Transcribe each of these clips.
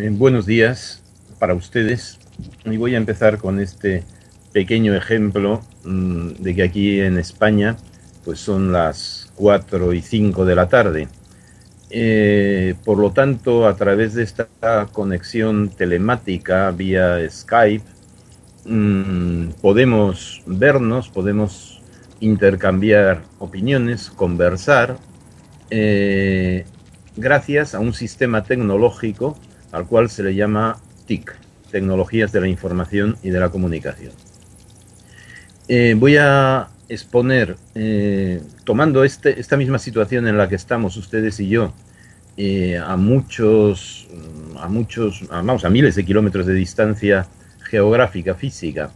Eh, buenos días para ustedes y voy a empezar con este pequeño ejemplo mm, de que aquí en España pues son las 4 y 5 de la tarde. Eh, por lo tanto, a través de esta conexión telemática vía Skype, mm, podemos vernos, podemos intercambiar opiniones, conversar, eh, gracias a un sistema tecnológico al cual se le llama TIC, Tecnologías de la Información y de la Comunicación. Eh, voy a exponer, eh, tomando este, esta misma situación en la que estamos ustedes y yo, eh, a muchos, a muchos, vamos, a miles de kilómetros de distancia geográfica, física,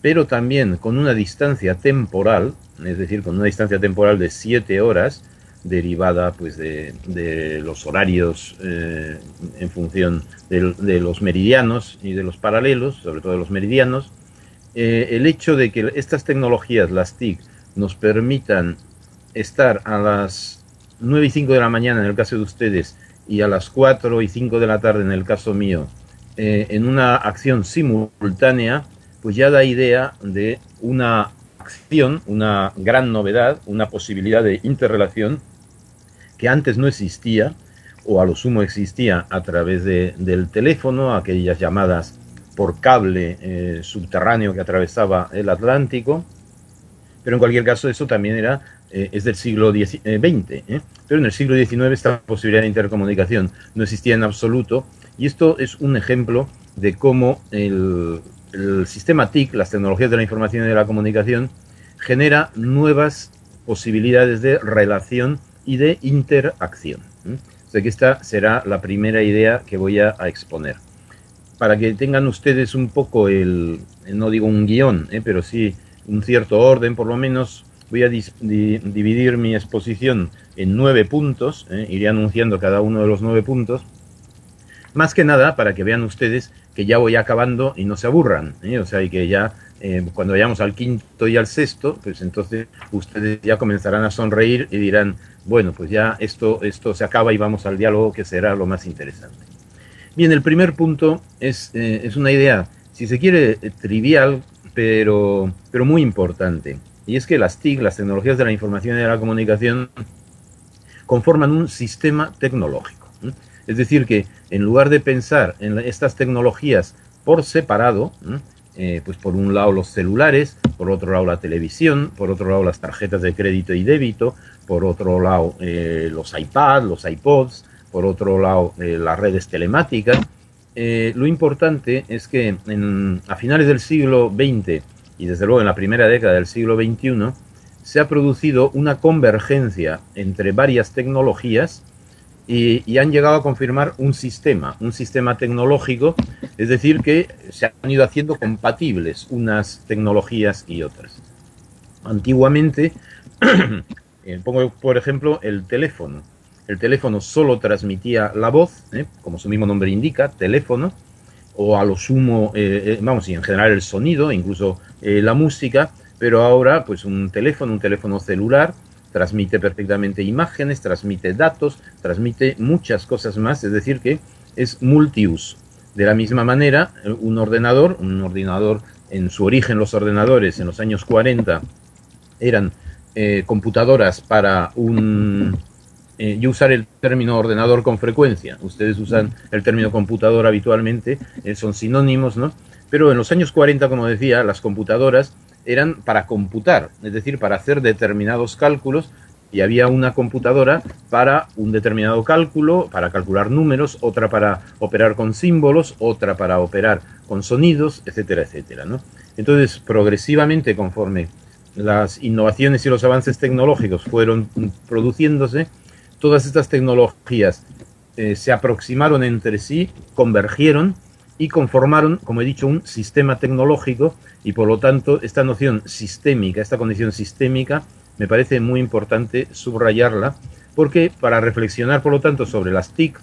pero también con una distancia temporal, es decir, con una distancia temporal de siete horas, derivada pues de, los horarios eh, en función de, los meridianos y de los paralelos, sobre todo de los meridianos, eh, el hecho de que estas tecnologías, las TIC, nos permitan estar a las 9 y 5 de la mañana en el caso de ustedes y a las 4 y 5 de la tarde en el caso mío, eh, en una acción simultánea, pues ya da idea de una acción, una gran novedad, una posibilidad de interrelación que antes no existía, o a lo sumo existía a través de, del teléfono, aquellas llamadas por cable eh, subterráneo que atravesaba el Atlántico, pero en cualquier caso eso también era, eh, es del siglo XX, eh, pero en el siglo XIX esta posibilidad de intercomunicación. No existía en absoluto, y esto es un ejemplo de cómo el, el sistema TIC, las tecnologías de la información y de la comunicación, genera nuevas posibilidades de relación y de interacción. O sea que esta será la primera idea que voy a, exponer. Para que tengan ustedes un poco el, no digo un guion, ¿eh? pero sí un cierto orden por lo menos, voy a dividir mi exposición en nueve puntos, ¿eh? iré anunciando cada uno de los nueve puntos, más que nada para que vean ustedes que ya voy acabando y no se aburran, ¿eh? o sea, y que ya eh, cuando vayamos al quinto y al sexto, pues entonces ustedes ya comenzarán a sonreír y dirán, bueno, pues ya esto, esto se acaba y vamos al diálogo que será lo más interesante. Bien, el primer punto es, eh, es una idea, si se quiere, trivial, pero, pero muy importante. Y es que las TIC, las tecnologías de la información y de la comunicación, conforman un sistema tecnológico. Es decir, que en lugar de pensar en estas tecnologías por separado, eh, pues por un lado los celulares, por otro lado la televisión, por otro lado las tarjetas de crédito y débito, por otro lado eh, los iPads, los iPods, por otro lado eh, las redes telemáticas. lo importante es que a finales del siglo XX y desde luego en la primera década del siglo XXI se ha producido una convergencia entre varias tecnologías y, han llegado a confirmar un sistema, un sistema tecnológico, es decir, que se han ido haciendo compatibles unas tecnologías y otras. Antiguamente, eh, pongo por ejemplo el teléfono. El teléfono solo transmitía la voz, ¿eh? como su mismo nombre indica, teléfono, o a lo sumo, eh, vamos, y en general el sonido, incluso la música, pero ahora pues un teléfono, un teléfono celular, transmite perfectamente imágenes, transmite datos, transmite muchas cosas más, es decir, que es multiuso. De la misma manera, un ordenador, un ordenador en su origen los ordenadores en los años 40 eran eh, computadoras para un... Eh, yo usar el término ordenador con frecuencia, ustedes usan el término computador habitualmente, eh, son sinónimos, ¿no? Pero en los años 40, como decía, las computadoras eran para computar, es decir, para hacer determinados cálculos y había una computadora para un determinado cálculo, para calcular números, otra para operar con símbolos, otra para operar con sonidos, etcétera, etcétera. Entonces, progresivamente, conforme las innovaciones y los avances tecnológicos fueron produciéndose, todas estas tecnologías eh, se aproximaron entre sí, convergieron y conformaron, como he dicho, un sistema tecnológico y por lo tanto esta noción sistémica, esta condición sistémica, me parece muy importante subrayarla porque para reflexionar por lo tanto sobre las TIC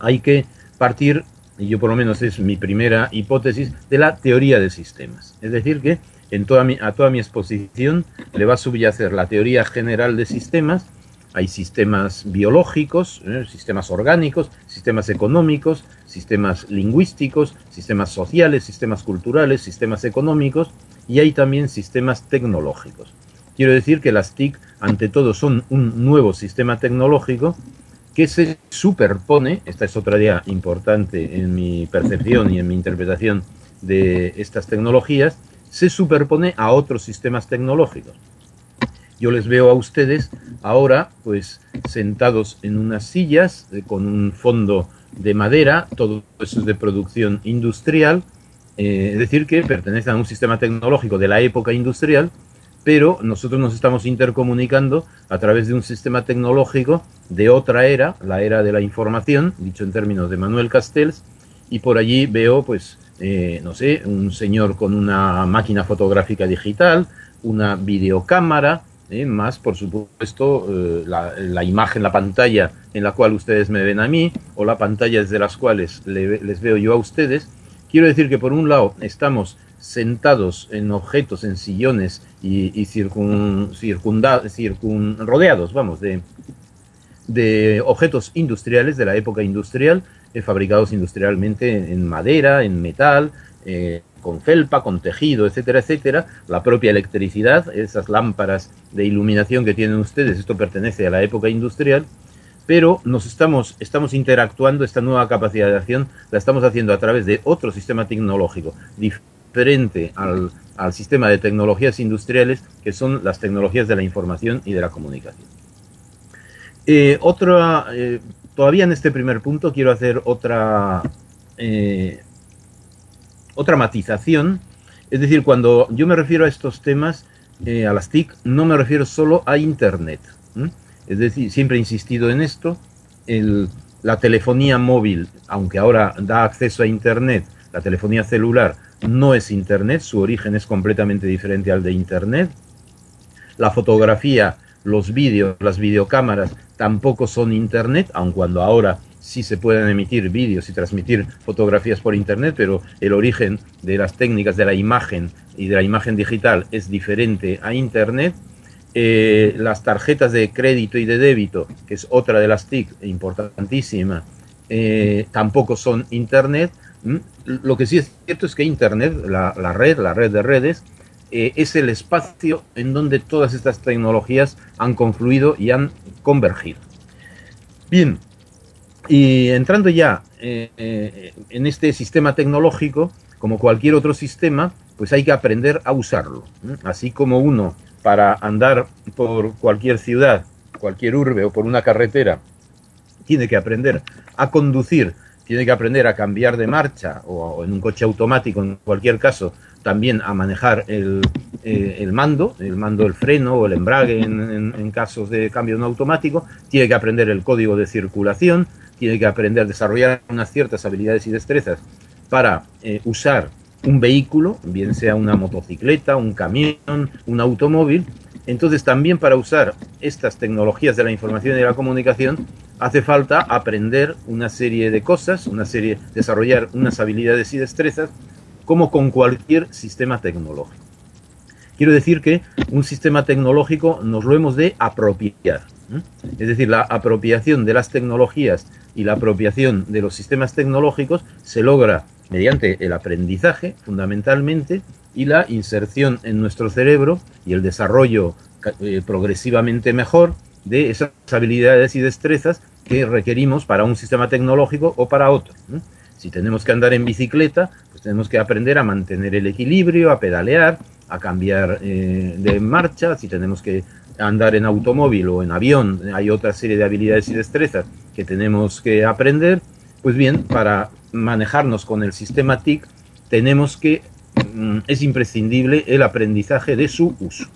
hay que partir, y yo por lo menos es mi primera hipótesis, de la teoría de sistemas. Es decir que en toda mi, a toda mi exposición le va a subyacer la teoría general de sistemas, hay sistemas biológicos, ¿eh? sistemas orgánicos, sistemas económicos, sistemas lingüísticos, sistemas sociales, sistemas culturales, sistemas económicos y hay también sistemas tecnológicos. Quiero decir que las TIC, ante todo, son un nuevo sistema tecnológico que se superpone, esta es otra idea importante en mi percepción y en mi interpretación de estas tecnologías, se superpone a otros sistemas tecnológicos. Yo les veo a ustedes ahora, pues, sentados en unas sillas eh, con un fondo de madera, todo eso es de producción industrial, eh, es decir, que pertenecen a un sistema tecnológico de la época industrial, pero nosotros nos estamos intercomunicando a través de un sistema tecnológico de otra era, la era de la información, dicho en términos de Manuel Castells, y por allí veo, pues, eh, no sé, un señor con una máquina fotográfica digital, una videocámara, ¿eh? más por supuesto eh, la, imagen, la pantalla en la cual ustedes me ven a mí o la pantalla desde las cuales les veo yo a ustedes. Quiero decir que por un lado estamos sentados en objetos, en sillones y, circun, rodeados, vamos, de, de objetos industriales de la época industrial, eh, fabricados industrialmente en madera, en metal, con felpa, con tejido, etcétera, etcétera, la propia electricidad, esas lámparas de iluminación que tienen ustedes, esto pertenece a la época industrial, pero nos estamos, estamos interactuando, esta nueva capacidad de acción la estamos haciendo a través de otro sistema tecnológico diferente al, sistema de tecnologías industriales que son las tecnologías de la información y de la comunicación. Eh, otra, eh, todavía en este primer punto quiero hacer otra, eh, otra matización. Es decir, cuando yo me refiero a estos temas, eh, a las TIC, no me refiero solo a Internet. Es decir, siempre he insistido en esto. la telefonía móvil, aunque ahora da acceso a Internet, la telefonía celular no es Internet, su origen es completamente diferente al de Internet. La fotografía, los vídeos, las videocámaras tampoco son Internet, aun cuando ahora sí se pueden emitir vídeos y transmitir fotografías por Internet, pero el origen de las técnicas de la imagen y de la imagen digital es diferente a Internet. Eh, las tarjetas de crédito y de débito, que es otra de las TIC importantísima, eh, tampoco son Internet. Mm, lo que sí es cierto es que Internet, la, red, la red de redes, eh, es el espacio en donde todas estas tecnologías han confluido y han convergido. Bien, y entrando ya eh, eh, en este sistema tecnológico, como cualquier otro sistema, pues hay que aprender a usarlo. Así como uno para andar por cualquier ciudad, cualquier urbe o por una carretera, tiene que aprender a conducir, tiene que aprender a cambiar de marcha o, en un coche automático, en cualquier caso, también a manejar el, eh, mando, el mando del freno o el embrague en, en casos de cambio no automático, tiene que aprender el código de circulación, tiene que aprender a desarrollar unas ciertas habilidades y destrezas para eh, usar un vehículo, bien sea una motocicleta, un camión, un automóvil. Entonces también para usar estas tecnologías de la información y de la comunicación hace falta aprender una serie de cosas, una serie, desarrollar unas habilidades y destrezas como con cualquier sistema tecnológico. Quiero decir que un sistema tecnológico nos lo hemos de apropiar. Es decir, la apropiación de las tecnologías y la apropiación de los sistemas tecnológicos se logra mediante el aprendizaje, fundamentalmente, y la inserción en nuestro cerebro y el desarrollo eh, progresivamente mejor de esas habilidades y destrezas que requerimos para un sistema tecnológico o para otro. Si tenemos que andar en bicicleta, pues tenemos que aprender a mantener el equilibrio, a pedalear, a cambiar eh, de marcha. Si tenemos que andar en automóvil o en avión, hay otra serie de habilidades y destrezas que tenemos que aprender. Pues bien, para manejarnos con el sistema TIC tenemos que, mm, es imprescindible el aprendizaje de su uso.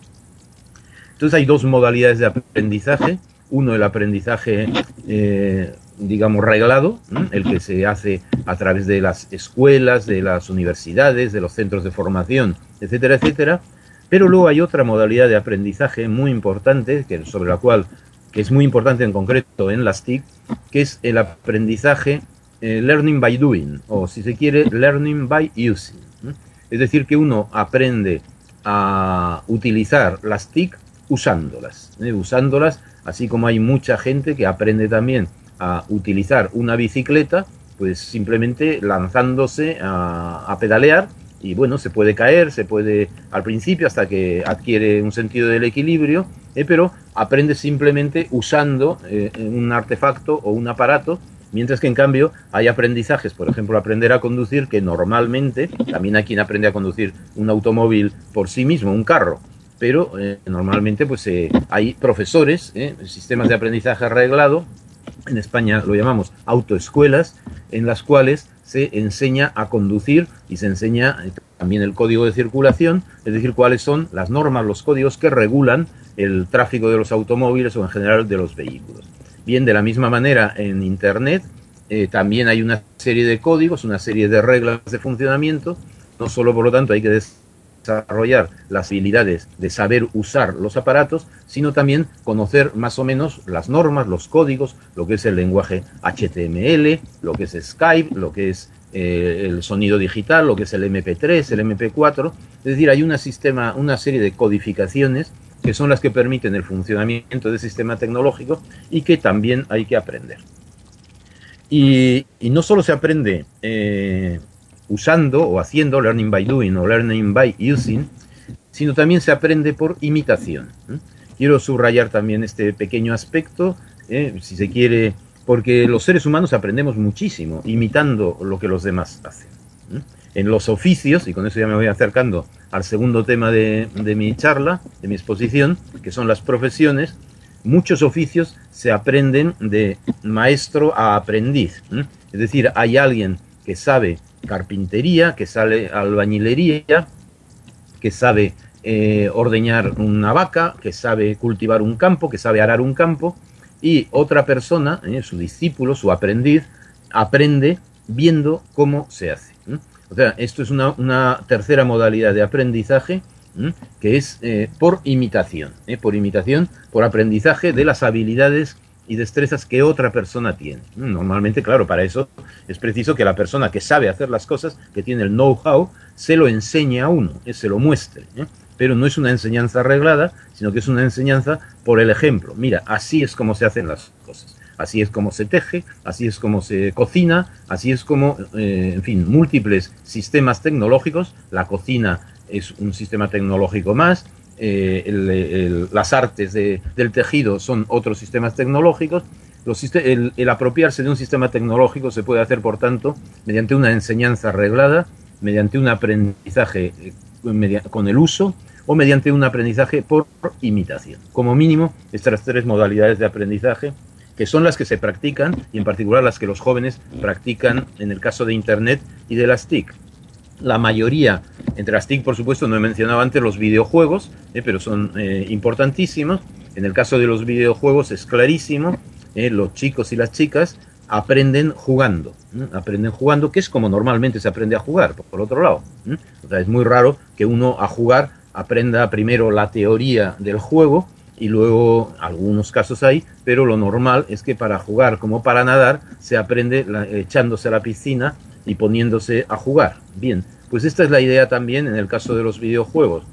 Entonces hay dos modalidades de aprendizaje. Uno, el aprendizaje, eh, digamos, reglado, el que se hace a través de las escuelas, de las universidades, de los centros de formación, etcétera, etcétera pero luego hay otra modalidad de aprendizaje muy importante, que, sobre la cual, que es muy importante en concreto en las TIC, que es el aprendizaje eh, learning by doing, o si se quiere, learning by using. Es decir, que uno aprende a utilizar las TIC usándolas, ¿eh? usándolas Así como hay mucha gente que aprende también a utilizar una bicicleta, pues simplemente lanzándose a, pedalear y bueno, se puede caer, se puede al principio hasta que adquiere un sentido del equilibrio, eh, pero aprende simplemente usando eh, un artefacto o un aparato, mientras que en cambio hay aprendizajes, por ejemplo, aprender a conducir, que normalmente, también hay quien aprende a conducir un automóvil por sí mismo, un carro, pero eh, normalmente pues hay profesores, sistemas de aprendizaje arreglado, en España lo llamamos autoescuelas, en las cuales se enseña a conducir y se enseña eh, también el código de circulación, es decir, cuáles son las normas, los códigos que regulan el tráfico de los automóviles o en general de los vehículos. Bien, de la misma manera en Internet eh, también hay una serie de códigos, una serie de reglas de funcionamiento, no solo por lo tanto hay que desarrollar las habilidades de saber usar los aparatos, sino también conocer más o menos las normas, los códigos, lo que es el lenguaje HTML, lo que es Skype, lo que es eh, el sonido digital, lo que es el MP3, el MP4. Es decir, hay una, sistema, una serie de codificaciones que son las que permiten el funcionamiento del sistema tecnológico y que también hay que aprender. Y, no solo se aprende eh, usando o haciendo, learning by doing o learning by using, sino también se aprende por imitación. Quiero subrayar también este pequeño aspecto, ¿eh? si se quiere, porque los seres humanos aprendemos muchísimo imitando lo que los demás hacen. En los oficios, y con eso ya me voy acercando al segundo tema de, de mi charla, de mi exposición, que son las profesiones, muchos oficios se aprenden de maestro a aprendiz. Es decir, hay alguien que sabe carpintería, que sabe albañilería, que sabe eh, ordeñar una vaca, que sabe cultivar un campo, que sabe arar un campo, y otra persona, eh, su discípulo, su aprendiz, aprende viendo cómo se hace. O sea, esto es una, tercera modalidad de aprendizaje que es eh, por imitación, por imitación, por aprendizaje de las habilidades y destrezas que otra persona tiene. Normalmente, claro, para eso es preciso que la persona que sabe hacer las cosas, que tiene el know-how, se lo enseñe a uno, se lo muestre. ¿eh? Pero no es una enseñanza arreglada, sino que es una enseñanza por el ejemplo. Mira, así es como se hacen las cosas. Así es como se teje, así es como se cocina, así es como, eh, en fin, múltiples sistemas tecnológicos. La cocina es un sistema tecnológico más, eh, las artes del tejido son otros sistemas tecnológicos. el, apropiarse de un sistema tecnológico se puede hacer, por tanto, mediante una enseñanza arreglada, mediante un aprendizaje eh, con el uso o mediante un aprendizaje por imitación. Como mínimo, estas tres modalidades de aprendizaje que son las que se practican y en particular las que los jóvenes practican en el caso de Internet y de las TIC la mayoría, entre las TIC por supuesto, no he mencionado antes los videojuegos, eh, pero son eh, importantísimos. En el caso de los videojuegos es clarísimo, eh, los chicos y las chicas aprenden jugando, aprenden jugando, que es como normalmente se aprende a jugar, por, otro lado. Es muy raro que uno a jugar aprenda primero la teoría del juego y luego algunos casos hay, pero lo normal es que para jugar como para nadar se aprende echándose a la piscina y poniéndose a jugar. Bien, pues esta es la idea también en el caso de los videojuegos.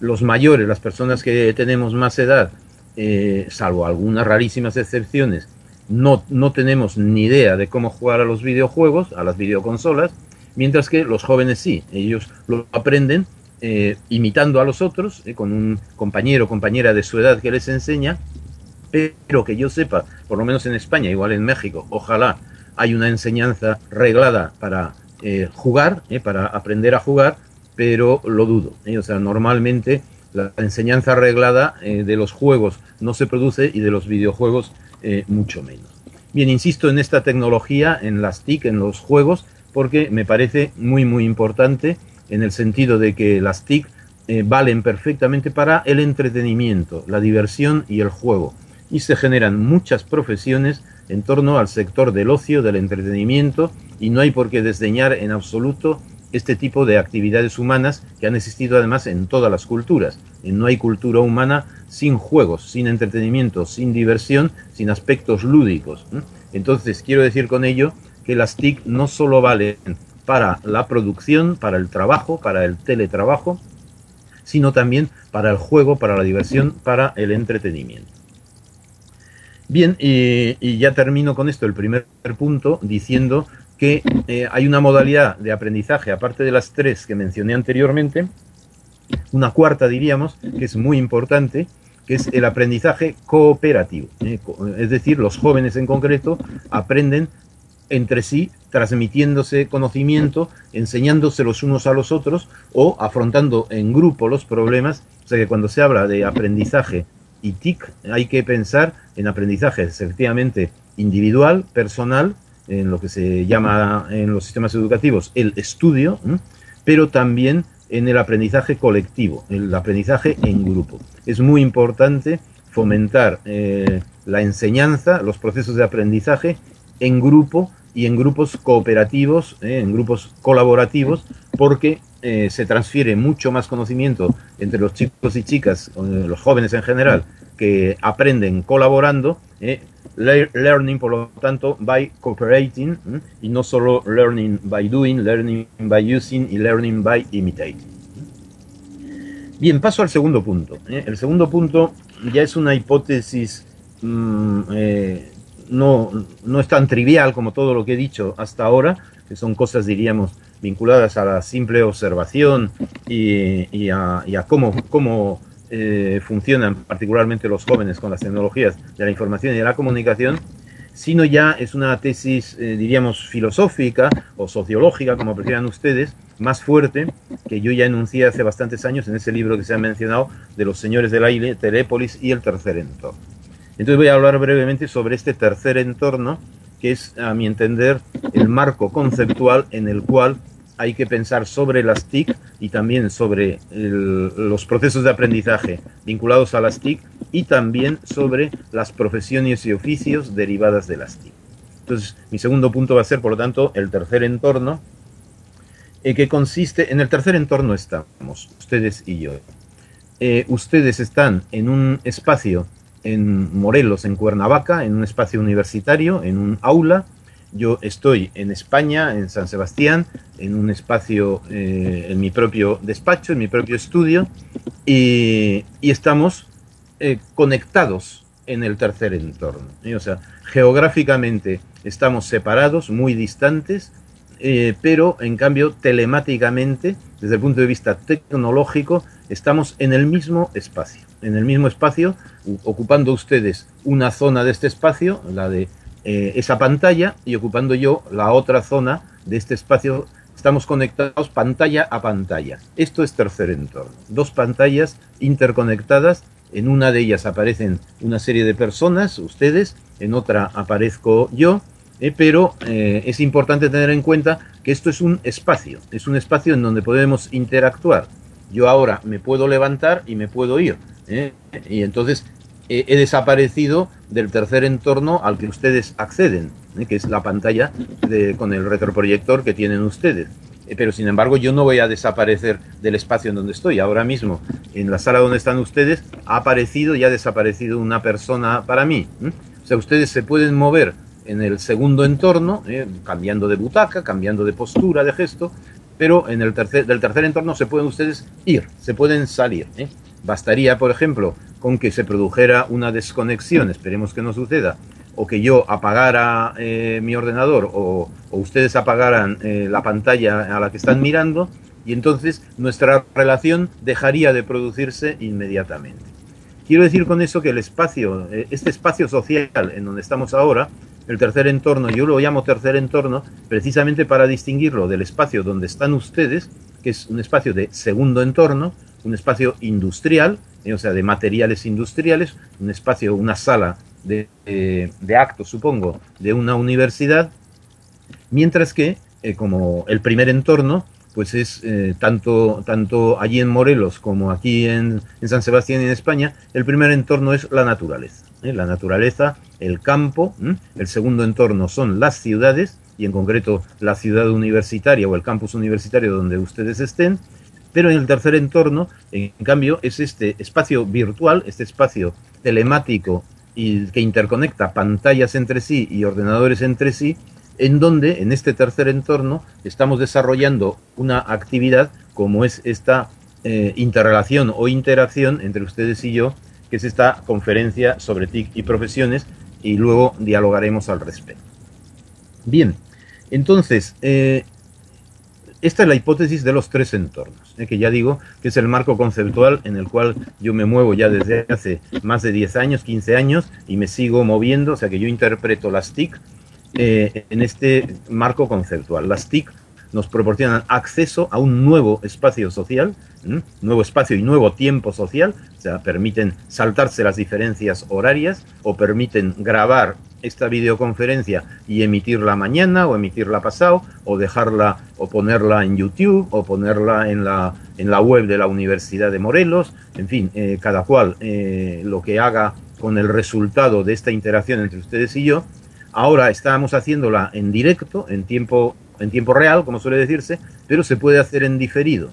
Los mayores, las personas que tenemos más edad, eh, salvo algunas rarísimas excepciones, no, no tenemos ni idea de cómo jugar a los videojuegos, a las videoconsolas, mientras que los jóvenes sí, ellos lo aprenden eh, imitando a los otros, eh, con un compañero o compañera de su edad que les enseña, pero que yo sepa, por lo menos en España, igual en México, ojalá hay una enseñanza reglada para eh, jugar, eh, para aprender a jugar, pero lo dudo. Eh. O sea, normalmente la enseñanza reglada de los juegos no se produce y de los videojuegos mucho menos. Bien, insisto en esta tecnología, en las TIC, en los juegos, porque me parece muy, muy importante en el sentido de que las TIC valen perfectamente para el entretenimiento, la diversión y el juego. Y se generan muchas profesiones en torno al sector del ocio, del entretenimiento, y no hay por qué desdeñar en absoluto este tipo de actividades humanas que han existido además en todas las culturas. No hay cultura humana sin juegos, sin entretenimiento, sin diversión, sin aspectos lúdicos. Entonces, quiero decir con ello que las TIC no solo valen para la producción, para el trabajo, para el teletrabajo, sino también para el juego, para la diversión, para el entretenimiento. Bien, y, ya termino con esto, el primer punto, diciendo que eh, hay una modalidad de aprendizaje, aparte de las tres que mencioné anteriormente, una cuarta diríamos, que es muy importante, que es el aprendizaje cooperativo. ¿eh? Es decir, los jóvenes en concreto aprenden entre sí, transmitiéndose conocimiento, enseñándose los unos a los otros o afrontando en grupo los problemas. O sea que cuando se habla de aprendizaje y TIC hay que pensar en aprendizaje efectivamente individual, personal, en lo que se llama en los sistemas educativos el estudio, pero también en el aprendizaje colectivo, el aprendizaje en grupo. Es muy importante fomentar eh, la enseñanza, los procesos de aprendizaje en grupo y en grupos cooperativos, eh, en grupos colaborativos, porque eh, se transfiere mucho más conocimiento entre los chicos y chicas, los jóvenes en general, que aprenden colaborando, learning, por lo tanto, by cooperating, y no solo learning by doing, learning by using y learning by imitating. Bien, paso al segundo punto. ¿eh? El segundo punto ya es una hipótesis, mm, eh, no, no es tan trivial como todo lo que he dicho hasta ahora, que son cosas, diríamos, vinculadas a la simple observación y, a, cómo, cómo eh, funcionan particularmente los jóvenes con las tecnologías de la información y de la comunicación, sino ya es una tesis, eh, diríamos, filosófica o sociológica, como prefieran ustedes, más fuerte, que yo ya enuncié hace bastantes años en ese libro que se ha mencionado de los señores del aire, Telépolis y el tercer entorno. Entonces voy a hablar brevemente sobre este tercer entorno, que es, a mi entender, el marco conceptual en el cual hay que pensar sobre las TIC y también sobre los procesos de aprendizaje vinculados a las TIC y también sobre las profesiones y oficios derivadas de las TIC. Entonces, mi segundo punto va a ser, por lo tanto, el tercer entorno, eh, que consiste, en el tercer entorno estamos, ustedes y yo. Eh, ustedes están en un espacio en Morelos, en Cuernavaca, en un espacio universitario, en un aula, yo estoy en España, en San Sebastián, en un espacio, eh, en mi propio despacho, en mi propio estudio, y, estamos eh, conectados en el tercer entorno. O sea, geográficamente estamos separados, muy distantes, eh, pero en cambio telemáticamente, desde el punto de vista tecnológico, estamos en el mismo espacio. En el mismo espacio, ocupando ustedes una zona de este espacio, la de eh, esa pantalla y ocupando yo la otra zona de este espacio. Estamos conectados pantalla a pantalla. Esto es tercer entorno. Dos pantallas interconectadas. En una de ellas aparecen una serie de personas, ustedes, en otra aparezco yo, eh, pero eh, es importante tener en cuenta que esto es un espacio, es un espacio en donde podemos interactuar. Yo ahora me puedo levantar y me puedo ir. Y entonces he desaparecido del tercer entorno al que ustedes acceden, ¿eh? que es la pantalla con el retroproyector que tienen ustedes. Eh, pero sin embargo yo no voy a desaparecer del espacio en donde estoy. Ahora mismo, en la sala donde están ustedes, ha aparecido y ha desaparecido una persona para mí. O sea, ustedes se pueden mover en el segundo entorno, ¿eh? cambiando de butaca, cambiando de postura, de gesto, pero en el tercer, del tercer entorno se pueden ustedes ir, se pueden salir. Bastaría, por ejemplo, con que se produjera una desconexión, esperemos que no suceda, o que yo apagara eh, mi ordenador o, ustedes apagaran eh, la pantalla a la que están mirando y entonces nuestra relación dejaría de producirse inmediatamente. Quiero decir con eso que el espacio, eh, este espacio social en donde estamos ahora, el tercer entorno, yo lo llamo tercer entorno precisamente para distinguirlo del espacio donde están ustedes, que es un espacio de segundo entorno, un espacio industrial, eh, o sea, de materiales industriales, un espacio, una sala de, eh, actos, supongo, de una universidad, mientras que, eh, como el primer entorno, pues es tanto, tanto allí en Morelos como aquí en, San Sebastián en España, el primer entorno es la naturaleza. La naturaleza, el campo, el segundo entorno son las ciudades, y en concreto la ciudad universitaria o el campus universitario donde ustedes estén, pero en el tercer entorno, en cambio, es este espacio virtual, este espacio telemático y que interconecta pantallas entre sí y ordenadores entre sí, en donde en este tercer entorno estamos desarrollando una actividad como es esta eh, interrelación o interacción entre ustedes y yo, que es esta conferencia sobre TIC y profesiones, y luego dialogaremos al respecto. Bien, entonces, eh, esta es la hipótesis de los tres entornos, eh, que ya digo que es el marco conceptual en el cual yo me muevo ya desde hace más de 10 años, 15 años, y me sigo moviendo, o sea que yo interpreto las TIC eh, en este marco conceptual. Las TIC nos proporcionan acceso a un nuevo espacio social, nuevo espacio y nuevo tiempo social, o sea, permiten saltarse las diferencias horarias o permiten grabar esta videoconferencia y emitirla mañana o emitirla pasado o dejarla o ponerla en YouTube o ponerla en la, en la web de la Universidad de Morelos, en fin, eh, cada cual eh, lo que haga con el resultado de esta interacción entre ustedes y yo. Ahora estamos haciéndola en directo, en tiempo en tiempo real, como suele decirse, pero se puede hacer en diferido.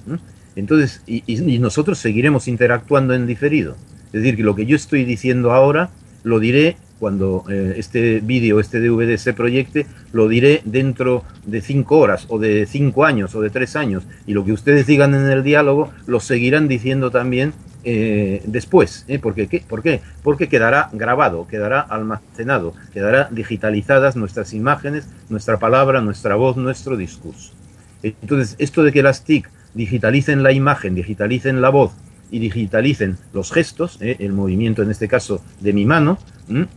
Entonces, y, nosotros seguiremos interactuando en diferido. Es decir, que lo que yo estoy diciendo ahora lo diré cuando eh, este vídeo, este DVD se proyecte, lo diré dentro de cinco horas, o de cinco años, o de tres años. Y lo que ustedes digan en el diálogo, lo seguirán diciendo también eh, después. ¿eh? ¿Por, qué? ¿Por qué? Porque quedará grabado, quedará almacenado, quedará digitalizadas nuestras imágenes, nuestra palabra, nuestra voz, nuestro discurso. Entonces, esto de que las TIC digitalicen la imagen, digitalicen la voz y digitalicen los gestos, ¿eh? el movimiento en este caso de mi mano,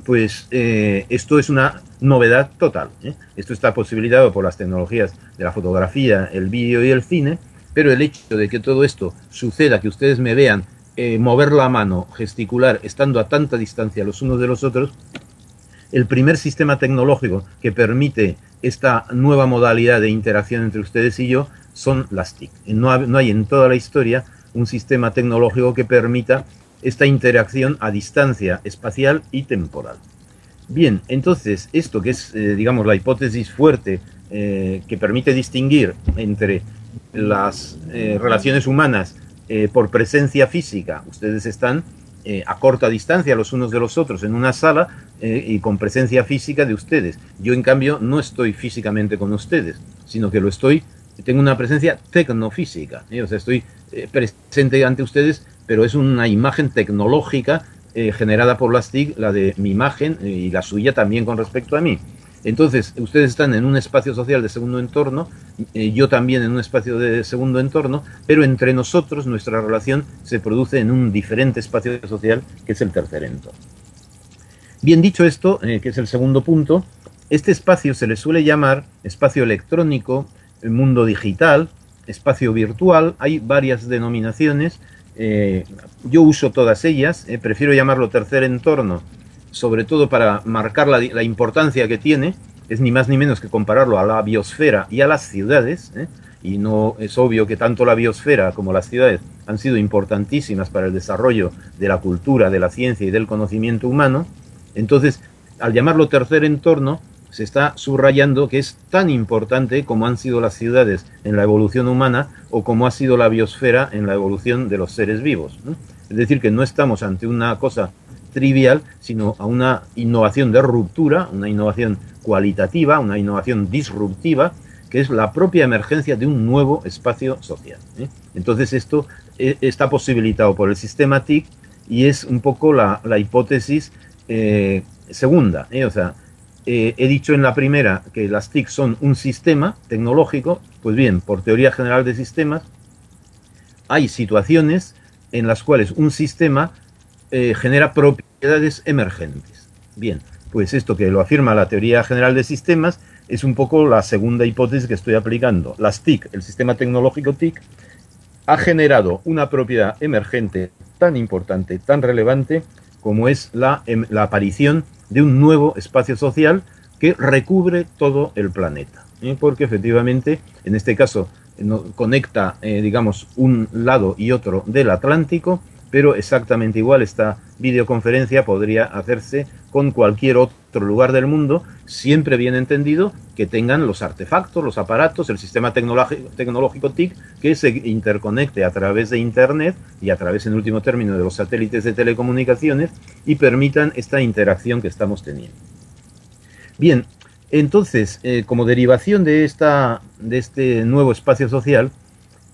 pues esto es una novedad total. Esto está posibilitado por las tecnologías de la fotografía, el vídeo y el cine, pero el hecho de que todo esto suceda, que ustedes me vean eh, mover la mano, gesticular, estando a tanta distancia los unos de los otros, el primer sistema tecnológico que permite esta nueva modalidad de interacción entre ustedes y yo son las TIC. No, hay en toda la historia un sistema tecnológico que permita esta interacción a distancia espacial y temporal. Bien, entonces, esto que es, eh, digamos, la hipótesis fuerte eh, que permite distinguir entre las relaciones humanas eh, por presencia física. Ustedes están eh, a corta distancia los unos de los otros en una sala eh, y con presencia física de ustedes. Yo, en cambio, no estoy físicamente con ustedes, sino que lo estoy, tengo una presencia tecnofísica. O sea, estoy presente ante ustedes, pero es una imagen tecnológica generada por las TIC, la de mi imagen y la suya también con respecto a mí. Entonces, ustedes están en un espacio social de segundo entorno, eh, yo también en un espacio de segundo entorno, pero entre nosotros nuestra relación se produce en un diferente espacio social que es el tercer entorno. Bien dicho esto, eh, que es el segundo punto, este espacio se le suele llamar espacio electrónico, mundo digital, espacio virtual, hay varias denominaciones, eh, yo uso todas ellas, prefiero llamarlo tercer entorno sobre todo para marcar la, importancia que tiene, es ni más ni menos que compararlo a la biosfera y a las ciudades, ¿eh? y no es obvio que tanto la biosfera como las ciudades han sido importantísimas para el desarrollo de la cultura, de la ciencia y del conocimiento humano, entonces al llamarlo tercer entorno se está subrayando que es tan importante como han sido las ciudades en la evolución humana o como ha sido la biosfera en la evolución de los seres vivos. Es decir, que no estamos ante una cosa trivial, sino a una innovación de ruptura, una innovación cualitativa, una innovación disruptiva, que es la propia emergencia de un nuevo espacio social. ¿eh? Entonces esto eh, está posibilitado por el sistema TIC y es un poco la, hipótesis eh, segunda. O sea, he dicho en la primera que las TIC son un sistema tecnológico, pues bien, por teoría general de sistemas, hay situaciones en las cuales un sistema eh, genera propiedades emergentes. Bien, pues esto que lo afirma la teoría general de sistemas es un poco la segunda hipótesis que estoy aplicando. Las TIC, el sistema tecnológico TIC, ha generado una propiedad emergente tan importante, tan relevante, como es la, em, aparición de un nuevo espacio social que recubre todo el planeta. ¿eh? Porque efectivamente, en este caso, conecta, eh, digamos, un lado y otro del Atlántico, pero exactamente igual esta videoconferencia podría hacerse con cualquier otro lugar del mundo, siempre bien entendido que tengan los artefactos, los aparatos, el sistema tecnológico TIC que se interconecte a través de Internet y a través, en último término, de los satélites de telecomunicaciones y permitan esta interacción que estamos teniendo. Bien, entonces, eh, como derivación de, esta, de este nuevo espacio social,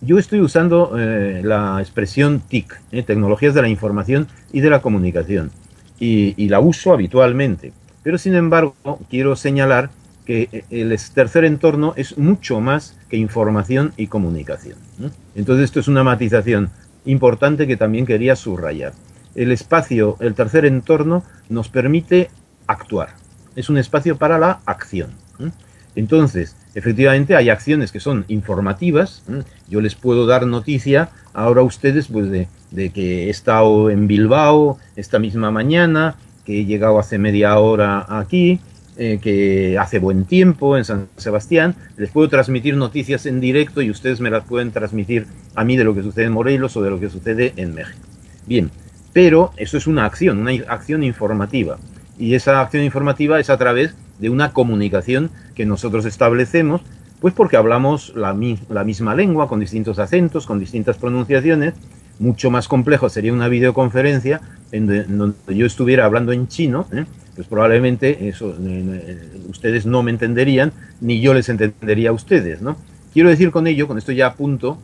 yo estoy usando eh, la expresión TIC, eh, Tecnologías de la Información y de la Comunicación, y, la uso habitualmente. Pero sin embargo, quiero señalar que el tercer entorno es mucho más que información y comunicación. Entonces esto es una matización importante que también quería subrayar. El espacio, el tercer entorno, nos permite actuar. Es un espacio para la acción. Entonces, efectivamente hay acciones que son informativas. Yo les puedo dar noticia ahora a ustedes pues, de, que he estado en Bilbao esta misma mañana, que he llegado hace media hora aquí, eh, que hace buen tiempo en San Sebastián. Les puedo transmitir noticias en directo y ustedes me las pueden transmitir a mí de lo que sucede en Morelos o de lo que sucede en México. Bien, pero eso es una acción, una acción informativa. Y esa acción informativa es a través de una comunicación que nosotros establecemos, pues porque hablamos la, misma lengua, con distintos acentos, con distintas pronunciaciones. Mucho más complejo sería una videoconferencia en donde yo estuviera hablando en chino, ¿eh? pues probablemente eh, eh, ustedes no me entenderían, ni yo les entendería a ustedes, ¿no? Quiero decir con ello, con esto ya apunto,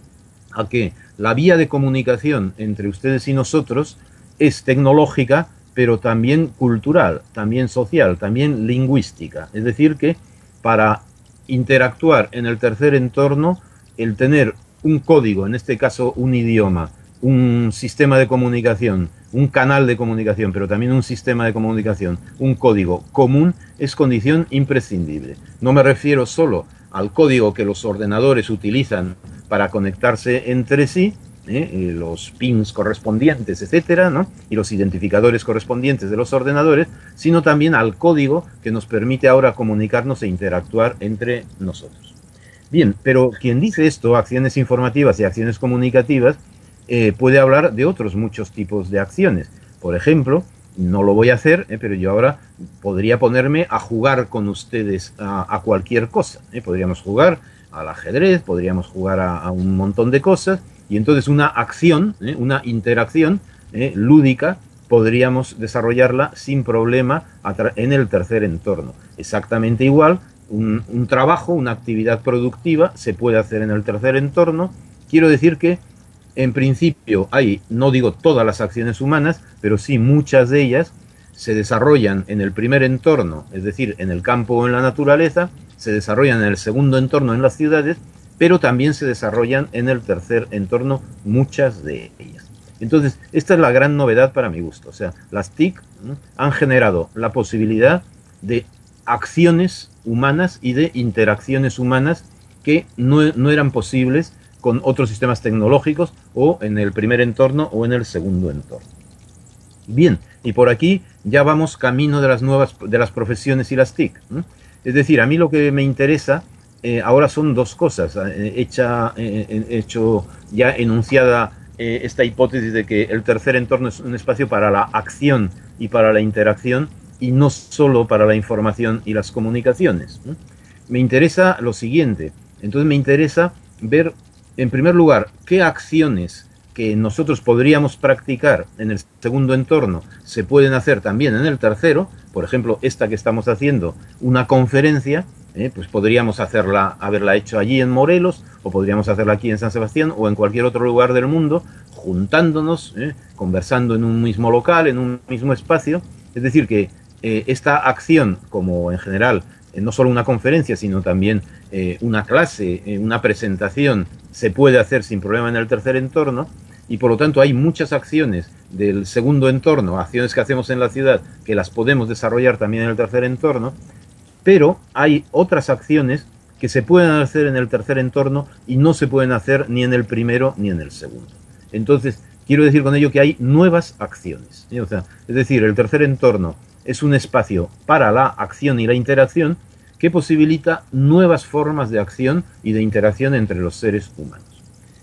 a que la vía de comunicación entre ustedes y nosotros es tecnológica, pero también cultural, también social, también lingüística. Es decir, que para interactuar en el tercer entorno, el tener un código, en este caso un idioma, un sistema de comunicación, un canal de comunicación, pero también un sistema de comunicación, un código común, es condición imprescindible. No me refiero solo al código que los ordenadores utilizan para conectarse entre sí, ¿eh? los pins correspondientes, etcétera, ¿no? y los identificadores correspondientes de los ordenadores, sino también al código que nos permite ahora comunicarnos e interactuar entre nosotros. Bien, pero quien dice esto, acciones informativas y acciones comunicativas, eh, puede hablar de otros muchos tipos de acciones. Por ejemplo, no lo voy a hacer, eh, pero yo ahora podría ponerme a jugar con ustedes a, cualquier cosa. Eh. Podríamos jugar al ajedrez, podríamos jugar a, un montón de cosas, y entonces una acción, una interacción lúdica, podríamos desarrollarla sin problema en el tercer entorno. Exactamente igual, un trabajo, una actividad productiva se puede hacer en el tercer entorno. Quiero decir que en principio hay, no digo todas las acciones humanas, pero sí muchas de ellas se desarrollan en el primer entorno, es decir, en el campo o en la naturaleza, se desarrollan en el segundo entorno, en las ciudades, pero también se desarrollan en el tercer entorno, muchas de ellas. Entonces, esta es la gran novedad para mi gusto. O sea, las TIC han generado la posibilidad de acciones humanas y de interacciones humanas que no, no eran posibles con otros sistemas tecnológicos o en el primer entorno o en el segundo entorno. Bien, y por aquí ya vamos camino de las nuevas de las profesiones y las TIC. Es decir, a mí lo que me interesa eh, ahora son dos cosas. Eh, hecha, eh, hecho ya enunciada esta hipótesis de que el tercer entorno es un espacio para la acción y para la interacción y no solo para la información y las comunicaciones. Me interesa lo siguiente. Entonces me interesa ver en primer lugar, qué acciones que nosotros podríamos practicar en el segundo entorno se pueden hacer también en el tercero, por ejemplo, esta que estamos haciendo, una conferencia, eh, pues podríamos hacerla, haberla hecho allí en Morelos, o podríamos hacerla aquí en San Sebastián, o en cualquier otro lugar del mundo, juntándonos, eh, conversando en un mismo local, en un mismo espacio. Es decir, que eh, esta acción, como en general eh, no solo una conferencia, sino también una clase, una presentación, se puede hacer sin problema en el tercer entorno. Y por lo tanto hay muchas acciones del segundo entorno, acciones que hacemos en la ciudad, que las podemos desarrollar también en el tercer entorno, pero hay otras acciones que se pueden hacer en el tercer entorno y no se pueden hacer ni en el primero ni en el segundo. Entonces, quiero decir con ello que hay nuevas acciones. es decir, el tercer entorno es un espacio para la acción y la interacción que posibilita nuevas formas de acción y de interacción entre los seres humanos.